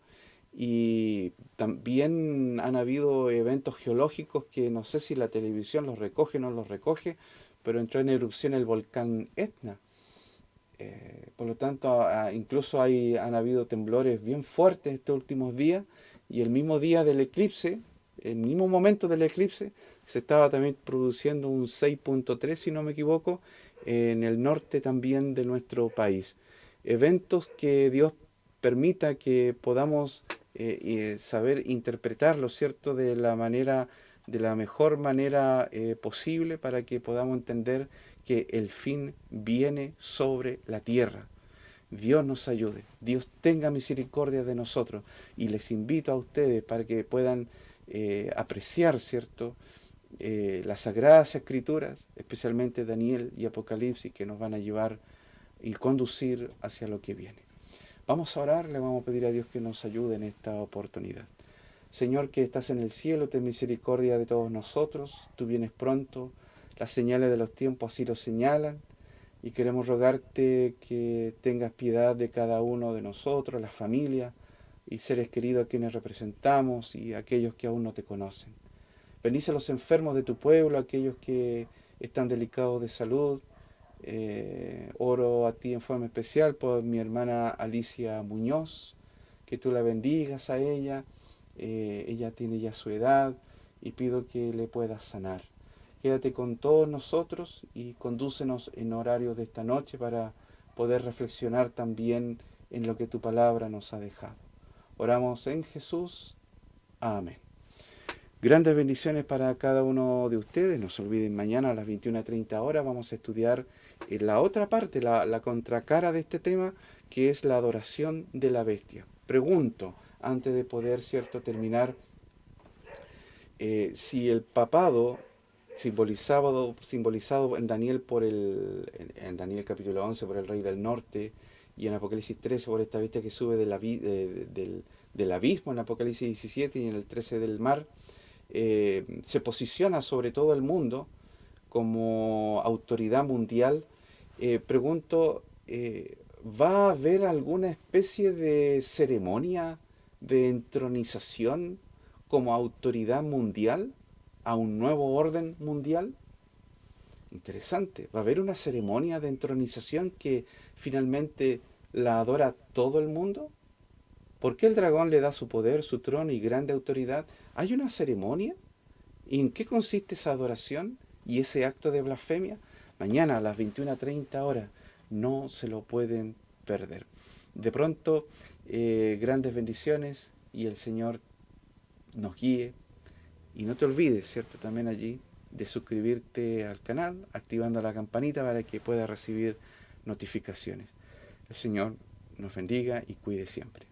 Speaker 1: y también han habido eventos geológicos que no sé si la televisión los recoge o no los recoge, pero entró en erupción el volcán Etna. Eh, por lo tanto, incluso hay, han habido temblores bien fuertes estos últimos días y el mismo día del eclipse, el mismo momento del eclipse, se estaba también produciendo un 6.3, si no me equivoco, en el norte también de nuestro país. Eventos que Dios permita que podamos eh, saber interpretarlo, ¿cierto?, de la manera, de la mejor manera eh, posible para que podamos entender que el fin viene sobre la tierra. Dios nos ayude, Dios tenga misericordia de nosotros y les invito a ustedes para que puedan eh, apreciar, ¿cierto?, las sagradas escrituras, especialmente Daniel y Apocalipsis, que nos van a llevar y conducir hacia lo que viene. Vamos a orar, le vamos a pedir a Dios que nos ayude en esta oportunidad. Señor que estás en el cielo, ten misericordia de todos nosotros, tú vienes pronto, las señales de los tiempos así lo señalan, y queremos rogarte que tengas piedad de cada uno de nosotros, la familia y seres queridos a quienes representamos y aquellos que aún no te conocen. Bendice a los enfermos de tu pueblo, aquellos que están delicados de salud, eh, oro a ti en forma especial por mi hermana Alicia Muñoz, que tú la bendigas a ella. Eh, ella tiene ya su edad y pido que le puedas sanar. Quédate con todos nosotros y condúcenos en horario de esta noche para poder reflexionar también en lo que tu palabra nos ha dejado. Oramos en Jesús. Amén. Grandes bendiciones para cada uno de ustedes. No se olviden, mañana a las 21.30 horas vamos a estudiar la otra parte, la, contracara de este tema, que es la adoración de la bestia. Pregunto, antes de poder cierto terminar, eh, si el papado simbolizado, simbolizado en Daniel por el en, Daniel capítulo 11 por el rey del norte y en Apocalipsis 13 por esta bestia que sube del, del, abismo en Apocalipsis 17 y en el 13 del mar, eh, se posiciona sobre todo el mundo como autoridad mundial eh, pregunto, eh, ¿va a haber alguna especie de ceremonia de entronización como autoridad mundial a un nuevo orden mundial? Interesante. ¿Va a haber una ceremonia de entronización que finalmente la adora todo el mundo? ¿Por qué el dragón le da su poder, su trono y grande autoridad? ¿Hay una ceremonia? ¿Y en qué consiste esa adoración y ese acto de blasfemia? mañana a las 21.30 horas. No se lo pueden perder. De pronto, eh, grandes bendiciones y el Señor nos guíe. Y no te olvides, ¿cierto? También allí de suscribirte al canal, activando la campanita para que puedas recibir notificaciones. El Señor nos bendiga y cuide siempre.